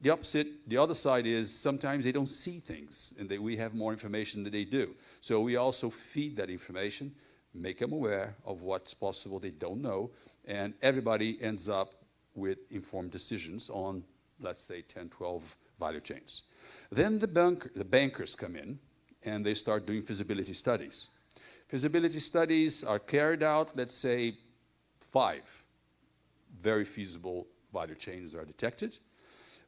the opposite, the other side is sometimes they don't see things and they, we have more information than they do. So we also feed that information, make them aware of what's possible they don't know, and everybody ends up with informed decisions on, let's say, 10, 12 value chains. Then the, bank, the bankers come in and they start doing feasibility studies. Feasibility studies are carried out, let's say five very feasible value chains are detected.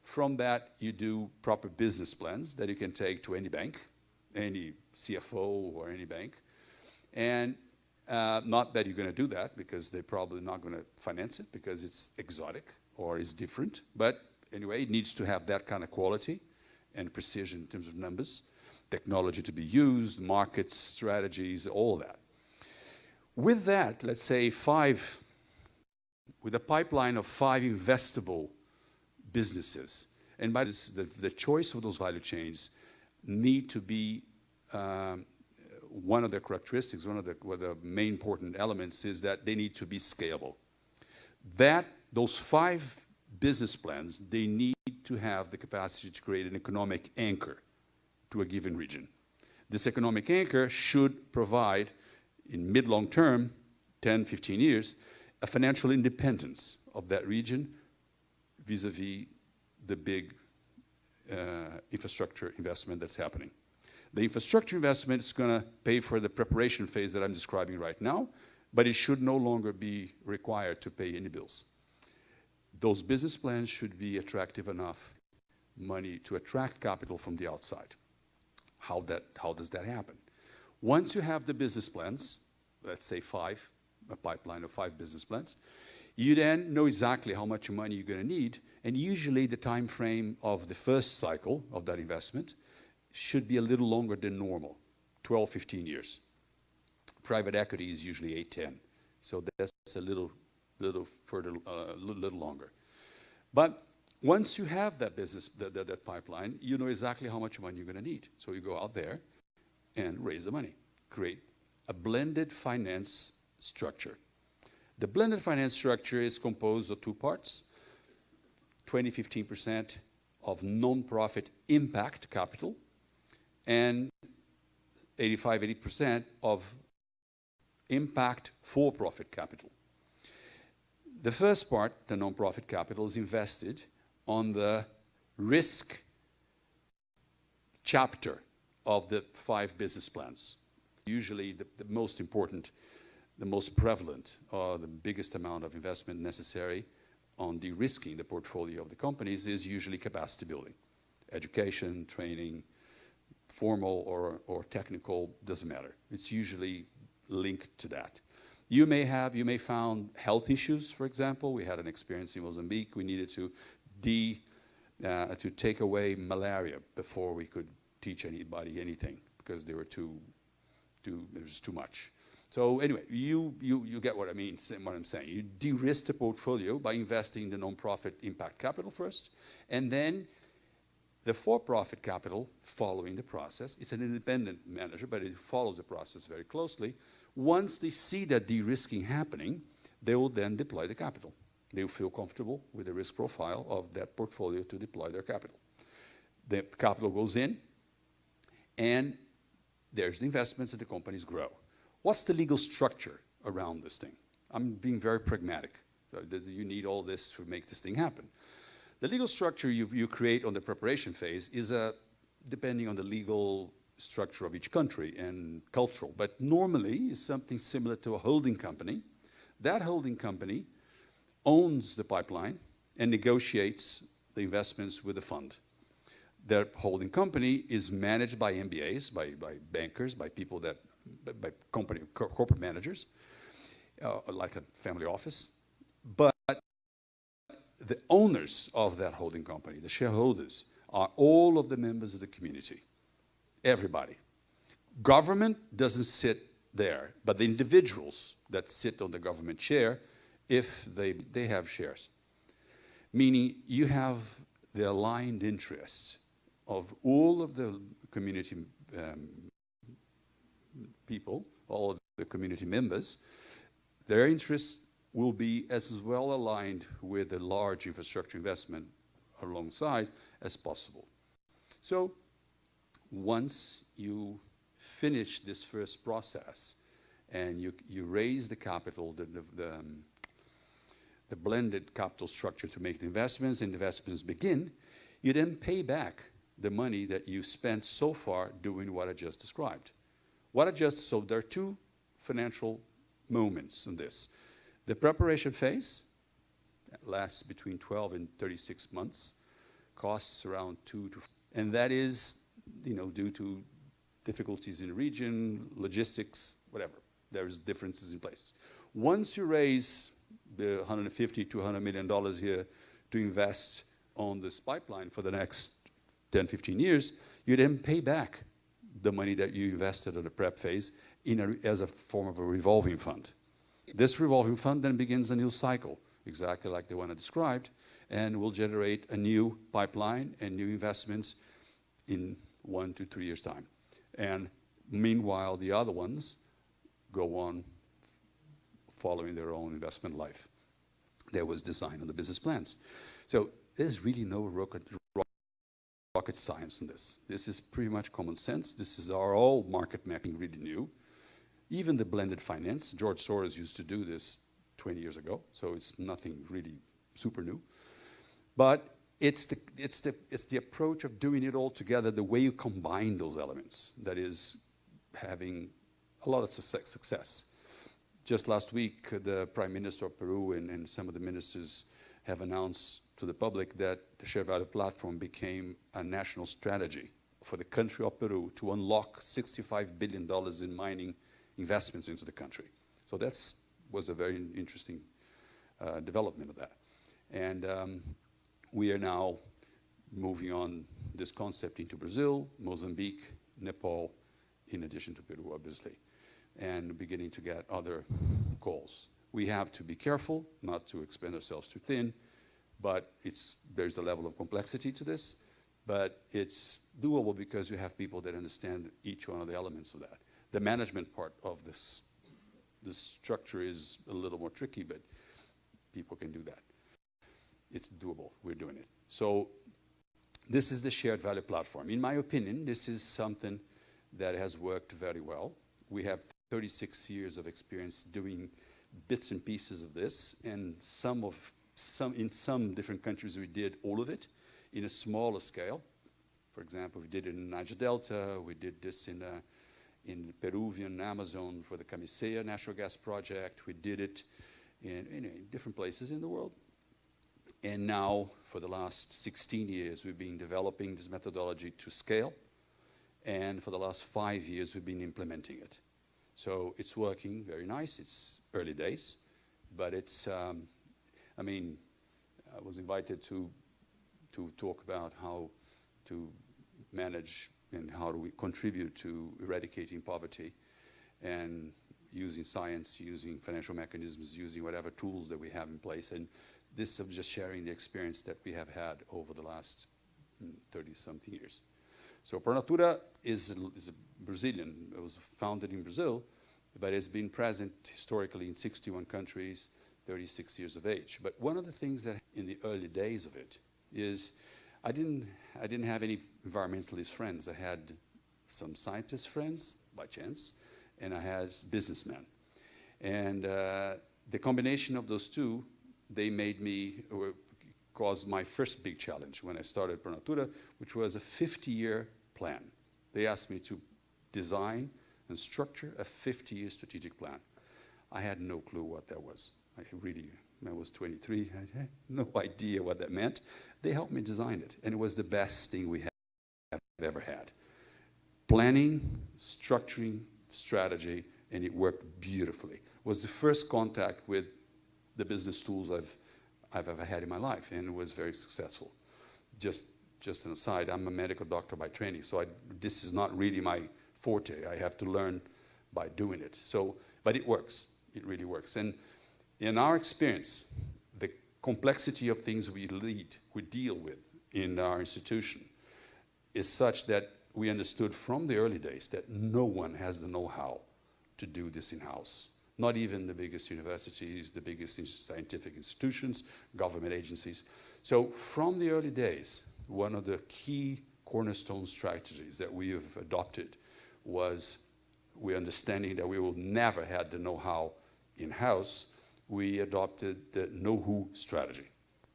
From that, you do proper business plans that you can take to any bank, any CFO or any bank. And uh, not that you're going to do that because they're probably not going to finance it because it's exotic or is different. But anyway, it needs to have that kind of quality and precision in terms of numbers technology to be used, markets, strategies, all that. With that, let's say five, with a pipeline of five investable businesses, and by this, the, the choice of those value chains need to be um, one of the characteristics, one of the, one of the main important elements is that they need to be scalable. That, those five business plans, they need to have the capacity to create an economic anchor to a given region. This economic anchor should provide, in mid-long term, 10, 15 years, a financial independence of that region vis-a-vis -vis the big uh, infrastructure investment that's happening. The infrastructure investment is going to pay for the preparation phase that I'm describing right now, but it should no longer be required to pay any bills. those business plans should be attractive enough money to attract capital from the outside. How, that, how does that happen? Once you have the business plans, let's say five, a pipeline of five business plans, you then know exactly how much money you're going to need, and usually the time frame of the first cycle of that investment should be a little longer than normal, 12, 15 years. Private equity is usually 8, 10. So that's a little, little further, uh, little longer. But once you have that business, that, that, that pipeline, you know exactly how much money you're going to need. So you go out there and raise the money, create a blended finance structure. The blended finance structure is composed of two parts 20 15% of non profit impact capital, and 85 80% of impact for profit capital. The first part, the non profit capital, is invested on the risk chapter of the five business plans. Usually, the, the most important, the most prevalent, or the biggest amount of investment necessary on de-risking the portfolio of the companies is usually capacity building. Education, training, formal or, or technical, doesn't matter. It's usually linked to that. You may have, you may found health issues, for example. We had an experience in Mozambique. We needed to de, uh, to take away malaria before we could teach anybody anything because they were too, too, there was too much. So anyway, you, you, you get what I mean, what I'm saying. You de-risk the portfolio by investing in the non-profit impact capital first, and then the for-profit capital following the process. It's an independent manager, but it follows the process very closely. Once they see that de-risking happening, they will then deploy the capital. They will feel comfortable with the risk profile of that portfolio to deploy their capital. The capital goes in, and there's the investments and the companies grow. What's the legal structure around this thing? I'm being very pragmatic. You need all this to make this thing happen. The legal structure you, you create on the preparation phase is a, depending on the legal structure of each country and cultural, but normally is something similar to a holding company. That holding company owns the pipeline and negotiates the investments with the fund. Their holding company is managed by MBAs, by, by bankers, by people that, by company, corporate managers, uh, like a family office. But the owners of that holding company, the shareholders, are all of the members of the community. Everybody. Government doesn't sit there, but the individuals that sit on the government chair if they, they have shares. Meaning you have the aligned interests of all of the community um, people, all of the community members, their interests will be as well aligned with the large infrastructure investment alongside as possible. So once you finish this first process and you, you raise the capital, the, the, the um, the blended capital structure to make the investments, and investments begin, you then pay back the money that you spent so far doing what I just described. What I just, so there are two financial moments in this. The preparation phase lasts between 12 and 36 months, costs around two to, and that is, you know, due to difficulties in the region, logistics, whatever. There's differences in places. Once you raise the 150 to 100 million dollars here to invest on this pipeline for the next 10, 15 years, you then pay back the money that you invested in the prep phase in a, as a form of a revolving fund. This revolving fund then begins a new cycle, exactly like the one I described, and will generate a new pipeline and new investments in one to three years' time. And meanwhile, the other ones go on following their own investment life that was designed on the business plans. So there's really no rocket, rocket science in this. This is pretty much common sense. This is our all market mapping really new. Even the blended finance, George Soros used to do this 20 years ago, so it's nothing really super new. But it's the, it's, the, it's the approach of doing it all together, the way you combine those elements that is having a lot of success just last week, the Prime Minister of Peru and, and some of the ministers have announced to the public that the Share Value Platform became a national strategy for the country of Peru to unlock $65 billion in mining investments into the country. So that was a very interesting uh, development of that. And um, we are now moving on this concept into Brazil, Mozambique, Nepal, in addition to Peru, obviously, and beginning to get other goals. We have to be careful not to expand ourselves too thin, but it's, there's a level of complexity to this, but it's doable because you have people that understand each one of the elements of that. The management part of this, this structure is a little more tricky, but people can do that. It's doable. We're doing it. So this is the shared value platform. In my opinion, this is something that has worked very well. We have 36 years of experience doing bits and pieces of this, and some of some in some different countries we did all of it in a smaller scale. For example, we did it in Niger Delta. We did this in uh, in Peruvian Amazon for the Camisea natural gas project. We did it in, in, in different places in the world. And now, for the last 16 years, we've been developing this methodology to scale. And for the last five years, we've been implementing it. So it's working very nice. It's early days, but it's, um, I mean, I was invited to, to talk about how to manage and how do we contribute to eradicating poverty and using science, using financial mechanisms, using whatever tools that we have in place. And this is just sharing the experience that we have had over the last 30-something mm, years. So Pronatura is is a Brazilian. It was founded in Brazil, but it's been present historically in 61 countries, 36 years of age. But one of the things that in the early days of it is I didn't, I didn't have any environmentalist friends. I had some scientist friends, by chance, and I had businessmen. And uh, the combination of those two they made me, or caused my first big challenge when I started Pronatura, which was a 50-year plan. They asked me to design and structure a 50-year strategic plan. I had no clue what that was. I really, I was 23, I had no [LAUGHS] idea what that meant. They helped me design it, and it was the best thing we have ever had. Planning, structuring, strategy, and it worked beautifully. It was the first contact with the business tools I've, I've ever had in my life, and it was very successful. Just, just an aside, I'm a medical doctor by training, so I, this is not really my forte. I have to learn by doing it. So, but it works. It really works. And in our experience, the complexity of things we lead, we deal with in our institution is such that we understood from the early days that no one has the know-how to do this in-house not even the biggest universities, the biggest scientific institutions, government agencies. So from the early days, one of the key cornerstone strategies that we have adopted was we understanding that we will never have the know-how in-house, we adopted the know-who strategy.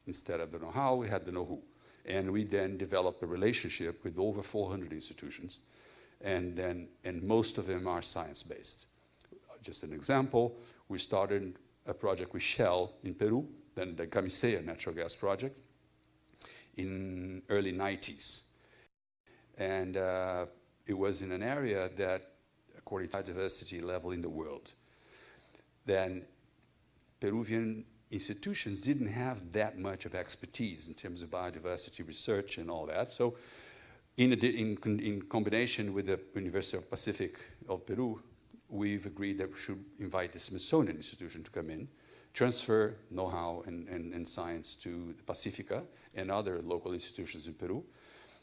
Instead of the know-how, we had the know-who. And we then developed a relationship with over 400 institutions, and, then, and most of them are science-based just an example, we started a project with Shell in Peru, then the Camisea natural gas project in early 90s. And uh, it was in an area that, according to biodiversity level in the world, then Peruvian institutions didn't have that much of expertise in terms of biodiversity research and all that. So in, in, in combination with the University of Pacific of Peru, we've agreed that we should invite the Smithsonian Institution to come in, transfer know-how and, and, and, science to the Pacifica and other local institutions in Peru,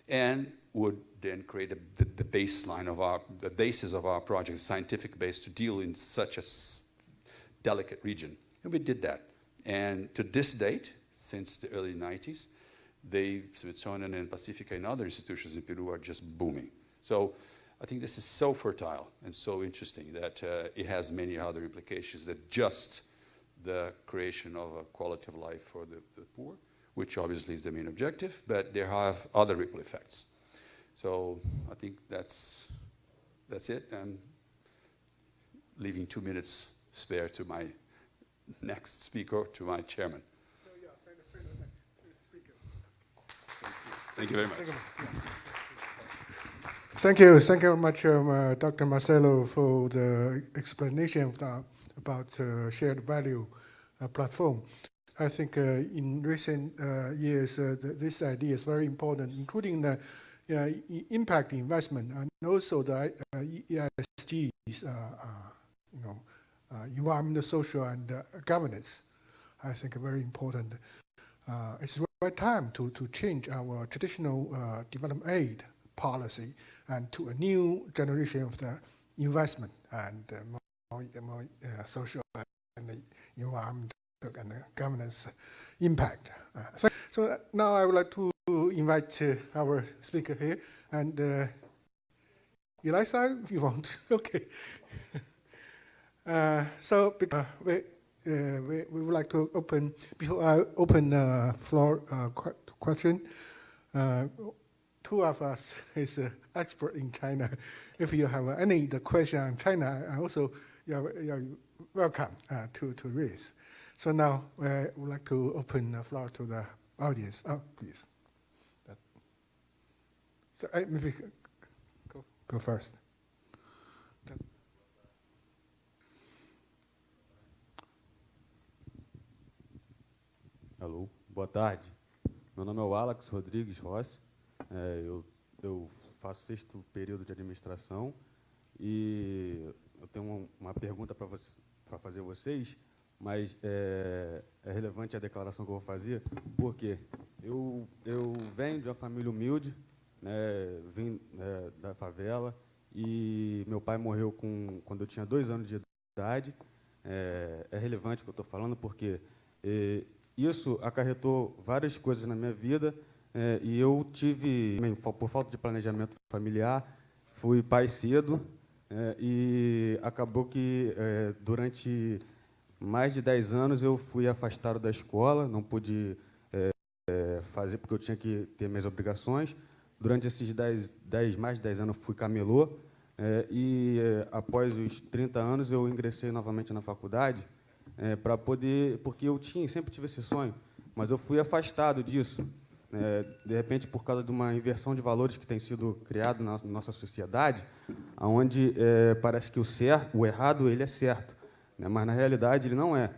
and would then create a, the, the, baseline of our, the basis of our project, the scientific base to deal in such a delicate region. And we did that. And to this date, since the early 90s, the Smithsonian and Pacifica and other institutions in Peru are just booming. So I think this is so fertile and so interesting that uh, it has many other implications than just the creation of a quality of life for the, the, poor, which obviously is the main objective, but there have other ripple effects. So I think that's, that's it. I'm leaving two minutes spare to my next speaker, to my chairman. So yeah, Thank you very much. Thank you. Thank you very much, um, uh, Dr. Marcelo, for the explanation of the, about uh, shared value uh, platform. I think uh, in recent uh, years, uh, th this idea is very important, including the uh, impact investment and also the uh, ESGs, uh, uh, you know, uh, environmental, social, and uh, governance. I think very important. Uh, it's right time to, to change our traditional uh, development aid policy and to a new generation of the investment and uh, more, more uh, social and environmental and governance impact. Uh, so, so now I would like to invite uh, our speaker here and uh, Eliza, if you want. [LAUGHS] okay. Uh, so uh, we, uh, we, we would like to open, before I open the floor uh, que- question, uh, two of us is uh, expert in China. [LAUGHS] If you have any the question on China, also you're, you're welcome uh, to, to raise. So now uh, I would like to open the floor to the audience. Oh, please. So I, maybe go, go first. Alô, boa tarde. Meu nome é o Alex Rodrigues Rossi. É, eu, eu faço sexto período de administração e eu tenho uma, uma pergunta para para fazer vocês, mas é, é relevante a declaração que eu vou fazer, porque eu, eu venho de uma família humilde, né, vim né, da favela e meu pai morreu com, quando eu tinha dois anos de idade. É, é relevante o que eu estou falando, porque isso acarretou várias coisas na minha vida eh, e eu tive, por falta de planejamento familiar, fui pai cedo eh, e acabou que eh, durante mais de 10 anos eu fui afastado da escola, não pude eh, eh, fazer porque eu tinha que ter minhas obrigações. Durante esses 10, 10 mais de 10 anos eu fui camelô eh, e após os 30 anos eu ingressei novamente na faculdade para poder, porque eu tinha, sempre tive esse sonho, mas eu fui afastado disso. né, de repente, por causa de uma inversão de valores que tem sido criado na nossa sociedade, onde parece que o certo, o errado, ele é certo, né, mas na realidade ele não é.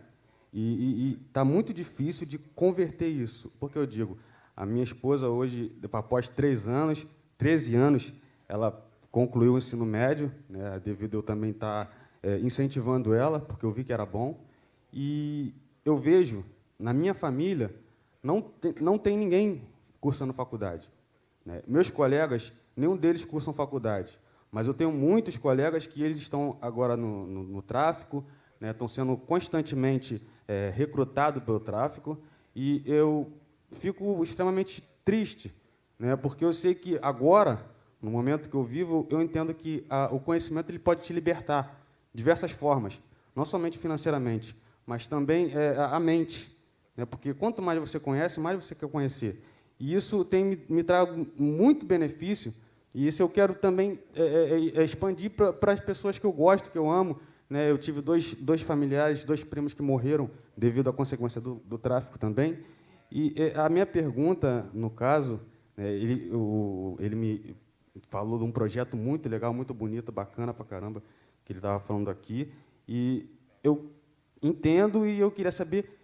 E está muito difícil de converter isso. Porque eu digo, a minha esposa hoje, após três anos, 13 anos, ela concluiu o ensino médio, né, devido eu também estar eh, incentivando ela, porque eu vi que era bom. E eu vejo, na minha família, não tem, não tem ninguém cursando faculdade. né. Meus colegas, nenhum deles cursam faculdade, mas eu tenho muitos colegas que eles estão agora no, no, no tráfico, né, estão sendo constantemente eh, recrutados pelo tráfico, e eu fico extremamente triste, né, porque eu sei que agora, no momento que eu vivo, eu entendo que a, o conhecimento ele pode te libertar de diversas formas, não somente financeiramente, mas também eh, a mente, né, porque quanto mais você conhece, mais você quer conhecer. E isso tem me, me trago muito benefício, e isso eu quero também é, é, é, expandir para as pessoas que eu gosto, que eu amo. Né? Eu tive dois, dois familiares, dois primos que morreram devido à consequência do, do tráfico também. E é, a minha pergunta, no caso, né, ele, o, ele me falou de um projeto muito legal, muito bonito, bacana para caramba, que ele estava falando aqui. E eu entendo e eu queria saber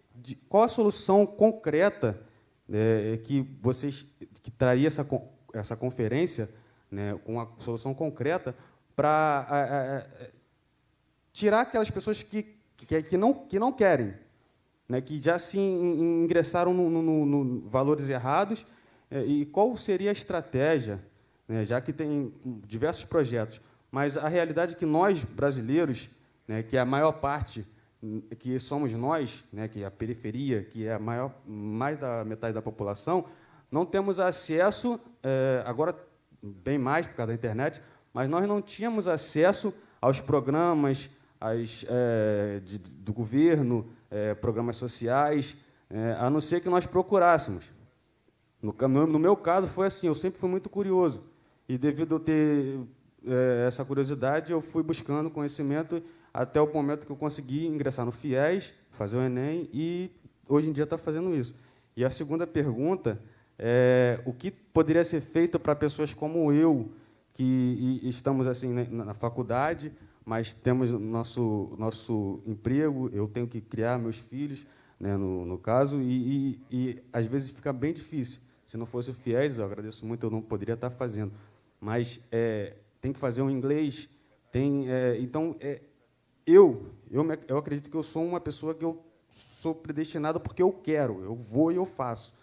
qual a solução concreta né, que vocês que traria essa essa conferência né, com uma solução concreta para tirar aquelas pessoas que, que, que, não, que não querem, né, que já se in- ingressaram no, no- no- valores errados, eh, e qual seria a estratégia, né, já que tem diversos projetos, mas a realidade é que nós, brasileiros, né, que é a maior parte, que somos nós, né, que é a periferia, que é a maior, mais da metade da população, não temos acesso, eh, agora bem mais por causa da internet, mas nós não tínhamos acesso aos programas às, eh, de- do governo, eh, programas sociais, a não ser que nós procurássemos. No, no, meu caso, foi assim, eu sempre fui muito curioso. E devido a ter essa curiosidade, eu fui buscando conhecimento até o momento que eu consegui ingressar no FIES, fazer o Enem, e hoje em dia está fazendo isso. E a segunda pergunta é, o que poderia ser feito para pessoas como eu, que estamos assim né, na, faculdade, mas temos nosso nosso emprego, eu tenho que criar meus filhos, né, no, no caso, e, e, e às vezes fica bem difícil. Se não fosse o FIES, eu agradeço muito, eu não poderia estar fazendo. Mas é, tem que fazer um inglês, tem, é, então é, eu, eu, eu acredito que eu sou uma pessoa que eu sou predestinado porque eu quero, eu vou e eu faço.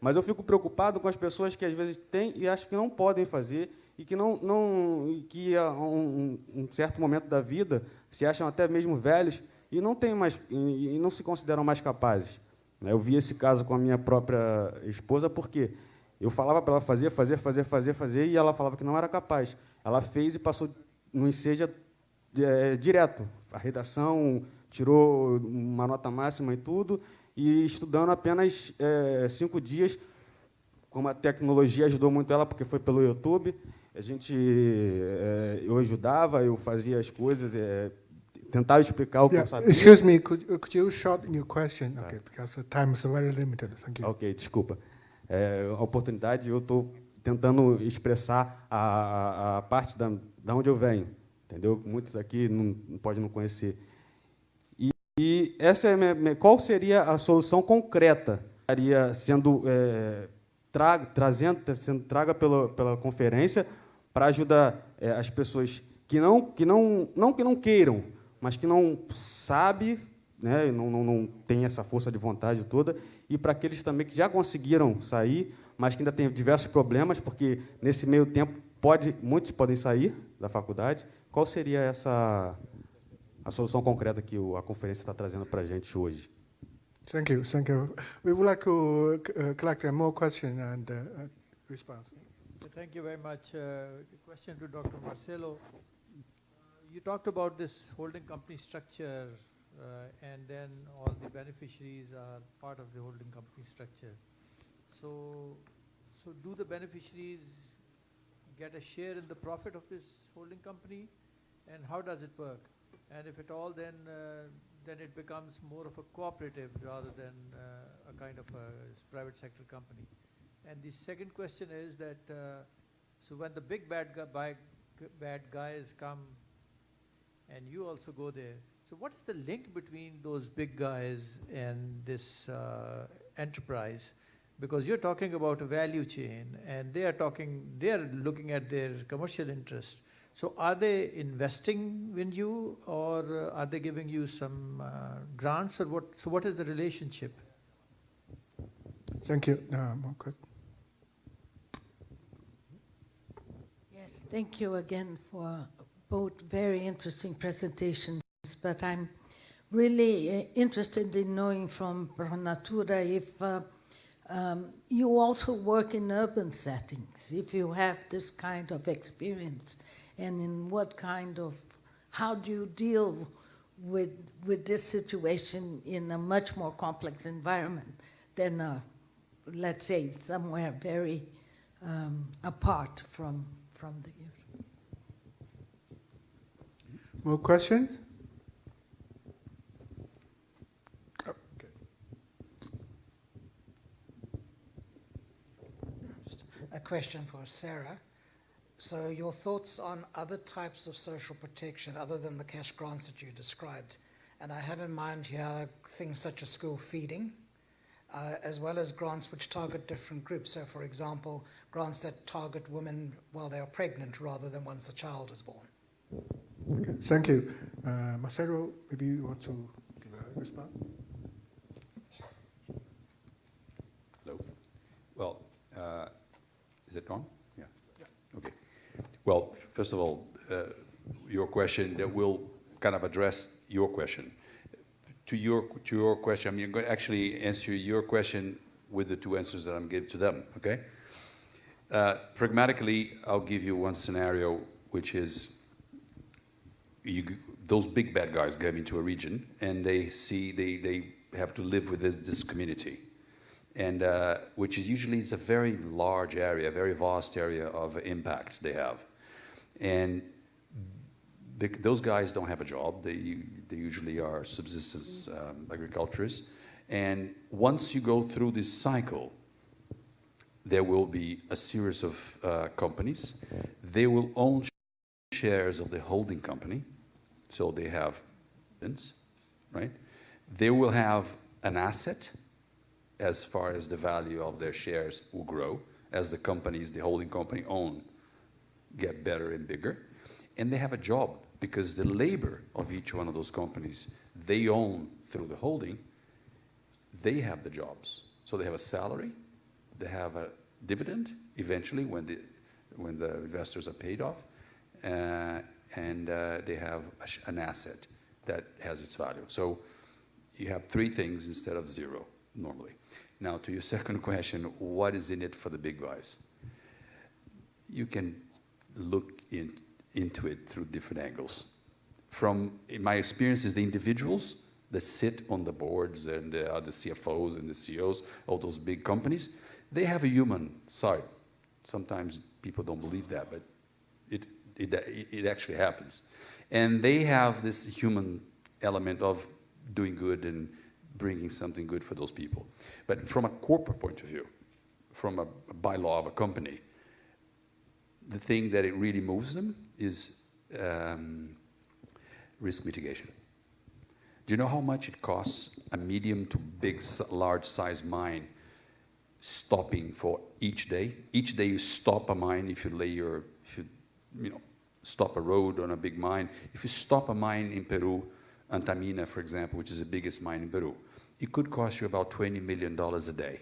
Mas eu fico preocupado com as pessoas que às vezes têm e acham que não podem fazer e que não, não e que a um, um certo momento da vida se acham até mesmo velhos e não têm mais e, e não se consideram mais capazes. Eu vi esse caso com a minha própria esposa porque eu falava para ela fazer, fazer, fazer, fazer, fazer e ela falava que não era capaz. Ela fez e passou no enseja é, direto. A redação tirou uma nota máxima e tudo, e estudando apenas é, cinco dias, como a tecnologia ajudou muito ela, porque foi pelo YouTube, a gente, é, eu ajudava, eu fazia as coisas, é, tentava explicar o que Yeah, eu sabia. excuse me, could, could you shorten your question? Okay, because the time is very limited. Thank you. Ok, desculpa. É, a oportunidade, eu estou tentando expressar a, a, a parte da, da onde eu venho, entendeu? Muitos aqui não, podem não conhecer. E, e essa é minha- qual seria a solução concreta? Estaria sendo é, tra, trazendo, sendo traga pela, pela conferência para ajudar é, as pessoas que não que não não que não queiram, mas que não sabe, né, não, não, não tem essa força de vontade toda, e para aqueles também que já conseguiram sair, mas que ainda têm diversos problemas, porque nesse meio tempo pode muitos podem sair da faculdade. Qual seria essa a solução concreta que a conferência está trazendo para a gente hoje? Thank you, thank you. We would like to uh, collect uh, more questions and uh, uh, response. Thank you very much. Uh, Question to Dr. Marcelo. You talked about this holding company structure, uh, and then all the beneficiaries are part of the holding company structure. So, so do the beneficiaries get a share in the profit of this holding company? And how does it work? And if at all, then, uh, then it becomes more of a cooperative rather than uh, a kind of a private sector company. And the second question is that, uh, so when the big bad, gu- bi- g- bad guys come and you also go there, so what is the link between those big guys and this uh, enterprise? Because you're talking about a value chain and they are talking, they are looking at their commercial interest. So are they investing in you or uh, are they giving you some uh, grants or what? So what is the relationship? Thank you. Uh, more que- Yes, thank you again for both very interesting presentations, but I'm really uh, interested in knowing from Pro Natura if uh, um, you also work in urban settings, if you have this kind of experience, and in what kind of, how do you deal with, with this situation in a much more complex environment than, uh, let's say, somewhere very um, apart from, from the usual. more questions? Oh, okay. A question for Sarah. So your thoughts on other types of social protection other than the cash grants that you described? And I have in mind here things such as school feeding, uh, as well as grants which target different groups. So for example, grants that target women while they are pregnant rather than once the child is born. Okay, thank you. Uh, Marcelo, maybe you want to give a response? Hello. Well, uh, is it on? Well, first of all, uh, your question that will kind of address your question. To your to your question, I'm going to actually answer your question with the two answers that I'm giving to them. Okay. Uh, pragmatically, I'll give you one scenario, which is you, those big bad guys come into a region and they see they, they have to live within this community and uh, which is usually it's a very large area a very vast area of impact they have and those guys don't have a job they, they usually are subsistence um, agriculturists and once you go through this cycle there will be a series of uh, companies. They will own shares of the holding company, so they have, right? They will have an asset as far as the value of their shares will grow as the companies the holding company own get better and bigger. And they have a job because the labor of each one of those companies they own through the holding, they have the jobs. So they have a salary, they have a dividend eventually when the, when the investors are paid off, uh, and uh, they have an asset that has its value. So you have three things instead of zero normally. Now, to your [LAUGHS] second question, what is in it for the big guys? You can look in, into it through different angles. From my experience, is the individuals that sit on the boards and uh, the CFOs and the CEOs of those big companies, they have a human side. Sometimes people don't believe that, but it, it, it actually happens. And they have this human element of doing good and bringing something good for those people. But from a corporate point of view, from a, a bylaw of a company, the thing that it really moves them is um, risk mitigation. Do you know how much it costs a medium to big, large size mine stopping for each day? Each day you stop a mine if you lay your, if you, you know, stop a road on a big mine. If you stop a mine in Peru, Antamina, for example, which is the biggest mine in Peru, it could cost you about $20 million a day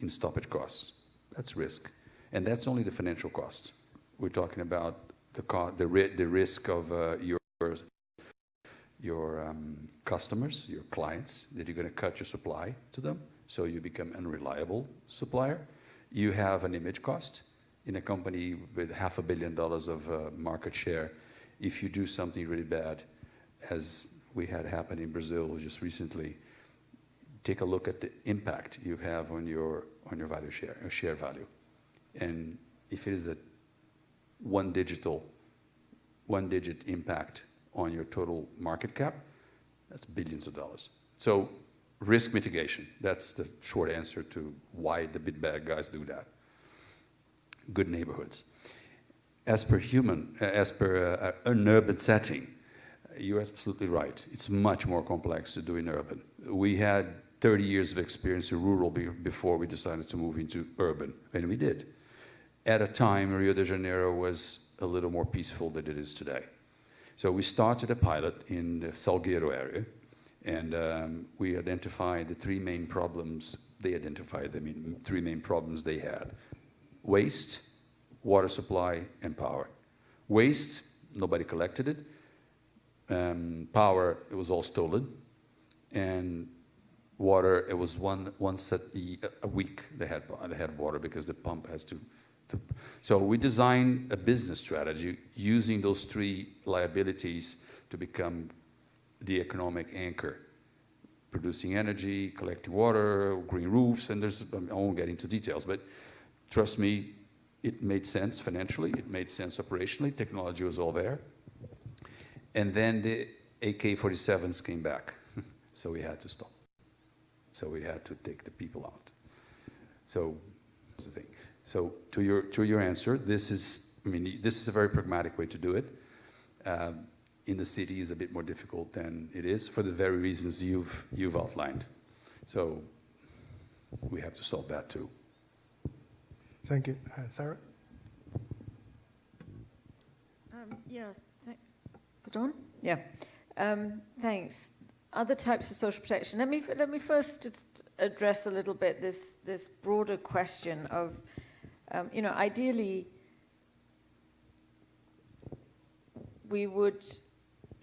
in stoppage costs. That's risk. And that's only the financial costs. We're talking about the, the, the risk of uh, your, your um, customers, your clients, that you're going to cut your supply to them, so you become an unreliable supplier. You have an image cost in a company with half a billion dollars of uh, market share. If you do something really bad, as we had happen in Brazil just recently, take a look at the impact you have on your on your value share, your share value. And if it is a one digital, one digit impact on your total market cap, that's billions of dollars. So risk mitigation, that's the short answer to why the big bad guys do that. Good neighborhoods. As per human, uh, as per uh, an urban setting, you're absolutely right. It's much more complex to do in urban. We had 30 years of experience in rural before we decided to move into urban, and we did. At a time, Rio de Janeiro was a little more peaceful than it is today. So we started a pilot in the Salgueiro area, and um, we identified the three main problems. They identified the main, three main problems they had. Waste, water supply, and power. Waste, nobody collected it. Um, power, it was all stolen. And water. It was one once a, a week they had they had water because the pump has to, to. So we designed a business strategy using those three liabilities to become the economic anchor, producing energy, collecting water, green roofs, and there's I won't get into details, but trust me, it made sense financially, it made sense operationally, technology was all there. And then the AK-47s came back, [LAUGHS] so we had to stop. So we had to take the people out. So that's the thing. So to your, to your answer, this is, I mean, this is a very pragmatic way to do it. Um, in the city is a bit more difficult than it is for the very reasons you've, you've outlined. So we have to solve that too. Thank you. Uh, Sarah? Um, yeah, is it on? Yeah. Um, thanks other types of social protection. Let me let me first just address a little bit this this broader question of, um, you know, ideally, we would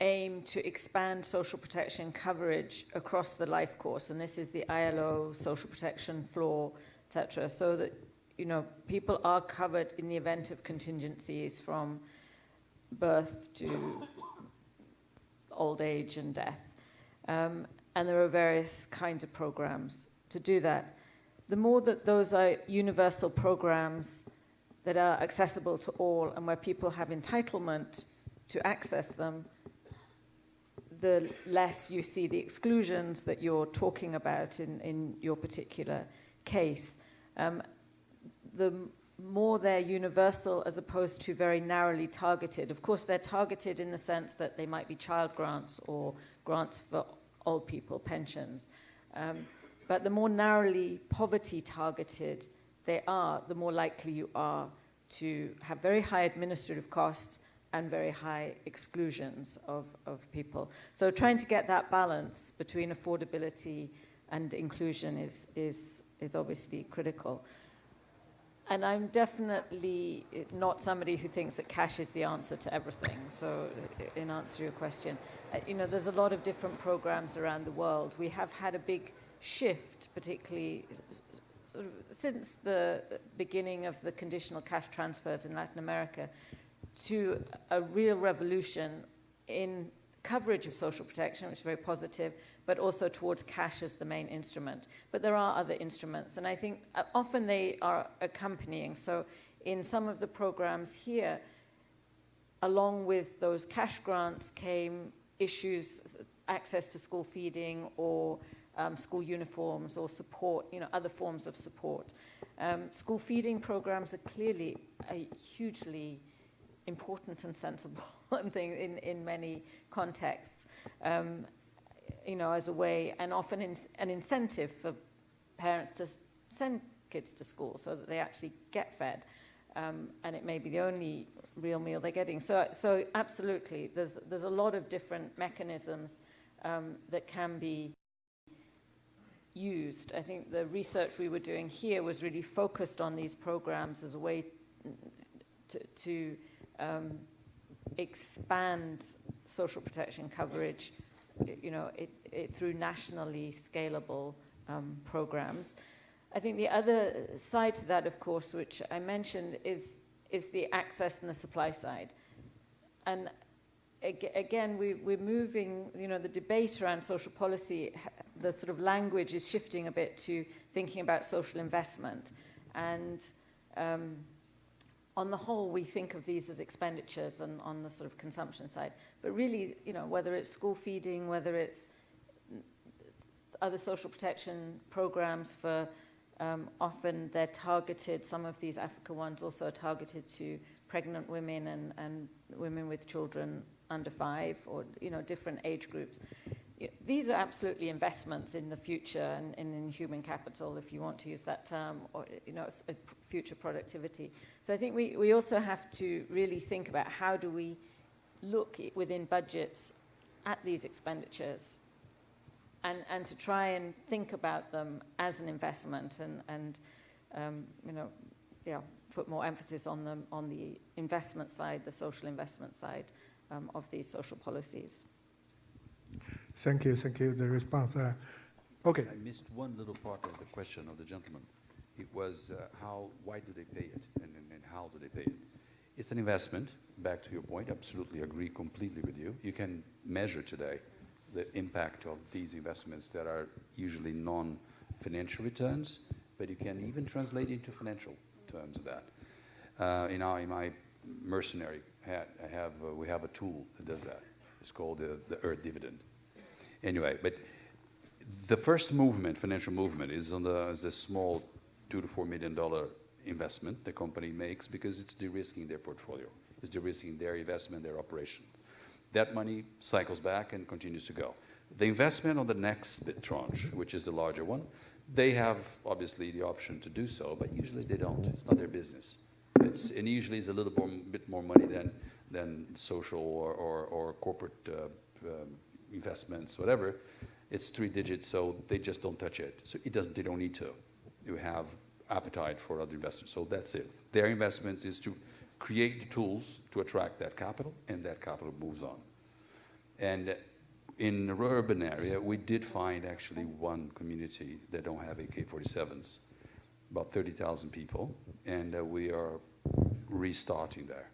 aim to expand social protection coverage across the life course, and this is the ILO social protection floor, etc., so that you know people are covered in the event of contingencies from birth to old age and death. Um, and there are various kinds of programs to do that. The more that those are universal programs that are accessible to all and where people have entitlement to access them, the less you see the exclusions that you're talking about in, in your particular case. Um, the more they're universal as opposed to very narrowly targeted. Of course, they're targeted in the sense that they might be child grants or grants for old people, pensions. Um, but the more narrowly poverty targeted they are, the more likely you are to have very high administrative costs and very high exclusions of, of people. So trying to get that balance between affordability and inclusion is, is, is obviously critical. And I'm definitely not somebody who thinks that cash is the answer to everything. So, in answer to your question, uh, you know, there's a lot of different programs around the world. We have had a big shift, particularly sort of since the beginning of the conditional cash transfers in Latin America, to a real revolution in coverage of social protection, which is very positive, but also towards cash as the main instrument. But there are other instruments, and I think uh, often they are accompanying. So in some of the programs here, along with those cash grants came issues, access to school feeding or um, school uniforms or support, you know, other forms of support. Um, school feeding programs are clearly a hugely important and sensible [LAUGHS] thing in, in many contexts. Um, you know, as a way and often in, an incentive for parents to send kids to school so that they actually get fed. Um, and it may be the only real meal they're getting. So, so absolutely, there's, there's a lot of different mechanisms um, that can be used. I think the research we were doing here was really focused on these programs as a way to, to um, expand social protection coverage you know, it, it, through nationally scalable um, programs. I think the other side to that, of course, which I mentioned, is, is the access and the supply side. And again, we, we're moving, you know, the debate around social policy, the sort of language is shifting a bit to thinking about social investment. And um, on the whole, we think of these as expenditures and on the sort of consumption side. But really, you know, whether it's school feeding, whether it's other social protection programs for um, often they're targeted, some of these Africa ones also are targeted to pregnant women and, and women with children under five or, you know, different age groups these are absolutely investments in the future and, and, in human capital, if you want to use that term, or you know, future productivity. So I think we, we also have to really think about how do we look within budgets at these expenditures and, and to try and think about them as an investment and, and um, you know, yeah, put more emphasis on them on the investment side, the social investment side um, of these social policies. Thank you, thank you. The response. Uh, okay. I missed one little part of the question of the gentleman. It was uh, how, why do they pay it, and, and, and how do they pay it? It's an investment. Back to your point, absolutely agree completely with you. You can measure today the impact of these investments that are usually non-financial returns, but you can even translate into financial terms of that. Uh, in, our, in my mercenary hat, I have, uh, we have a tool that does that. It's called the, the Earth dividend. Anyway, but the first movement, financial movement, is on the, is the small two to four million dollar investment the company makes because it's de-risking their portfolio. It's de-risking their investment, their operation. That money cycles back and continues to go. The investment on the next bit tranche, which is the larger one, they have obviously the option to do so, but usually they don't. It's not their business. It's, and usually it's a little more, bit more money than, than social or, or, or corporate uh, um, investments, whatever, it's three digits, so they just don't touch it. So it doesn't, they don't need to. You have appetite for other investors, so that's it. Their investments is to create the tools to attract that capital, and that capital moves on. And in the urban area, we did find actually one community that don't have AK-47s, about 30,000 people, and uh, we are restarting there.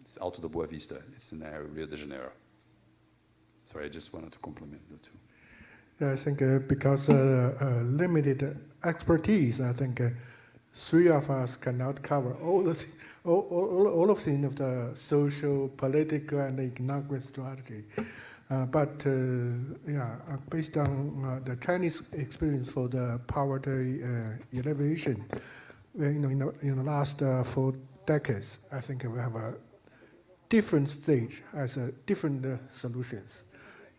It's Alto da Boa Vista. It's in the area of Rio de Janeiro. Sorry, I just wanted to compliment the two. Yeah, I think uh, because uh, uh, limited expertise, I think uh, three of us cannot cover all the all, all, all of the, of the social, political, and economic strategy. Uh, but uh, yeah, based on the Chinese experience for the poverty elevation, you know, in the, in the last four decades, I think we have a different stage as a different solutions.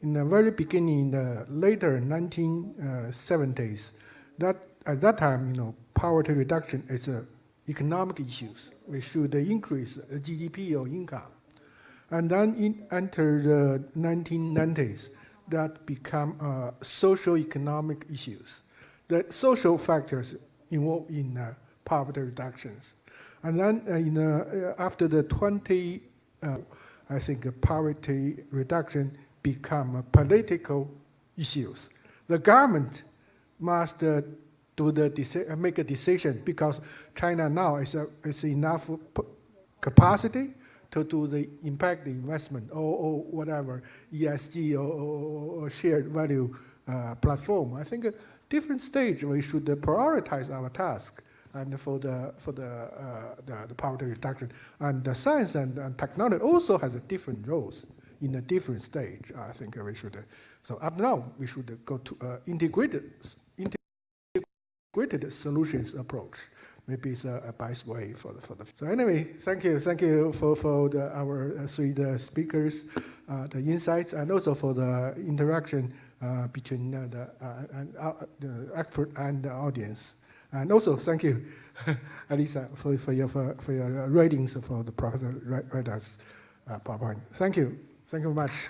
In the very beginning, in the later 1970s, that at that time, you know, poverty reduction is a economic issues. We should increase GDP or income. And then in, enter the 1990s, that become uh, social economic issues. The social factors involved in uh, poverty reductions. And then uh, in, uh, after the 20, uh, I think uh, poverty reduction become political issues. The government must uh, do the uh, make a decision because China now is, uh, is enough capacity to do the impact investment or, or whatever ESG or, or, shared value uh, platform. I think at different stage we should prioritize our task and for the for the, uh, the, the poverty reduction and the science and, and technology also has a different roles in a different stage. I think we should. So up now we should go to uh, integrated integrated solutions approach. Maybe it's a, a best way for the, for the. So anyway, thank you, thank you for for the, our uh, three speakers, uh, the insights, and also for the interaction uh, between uh, the uh, and the expert and the audience. And also thank you, [LAUGHS] Elisa, for, for your for, for your ratings for the Professor Ratna's uh, PowerPoint. Thank you, Thank you very much.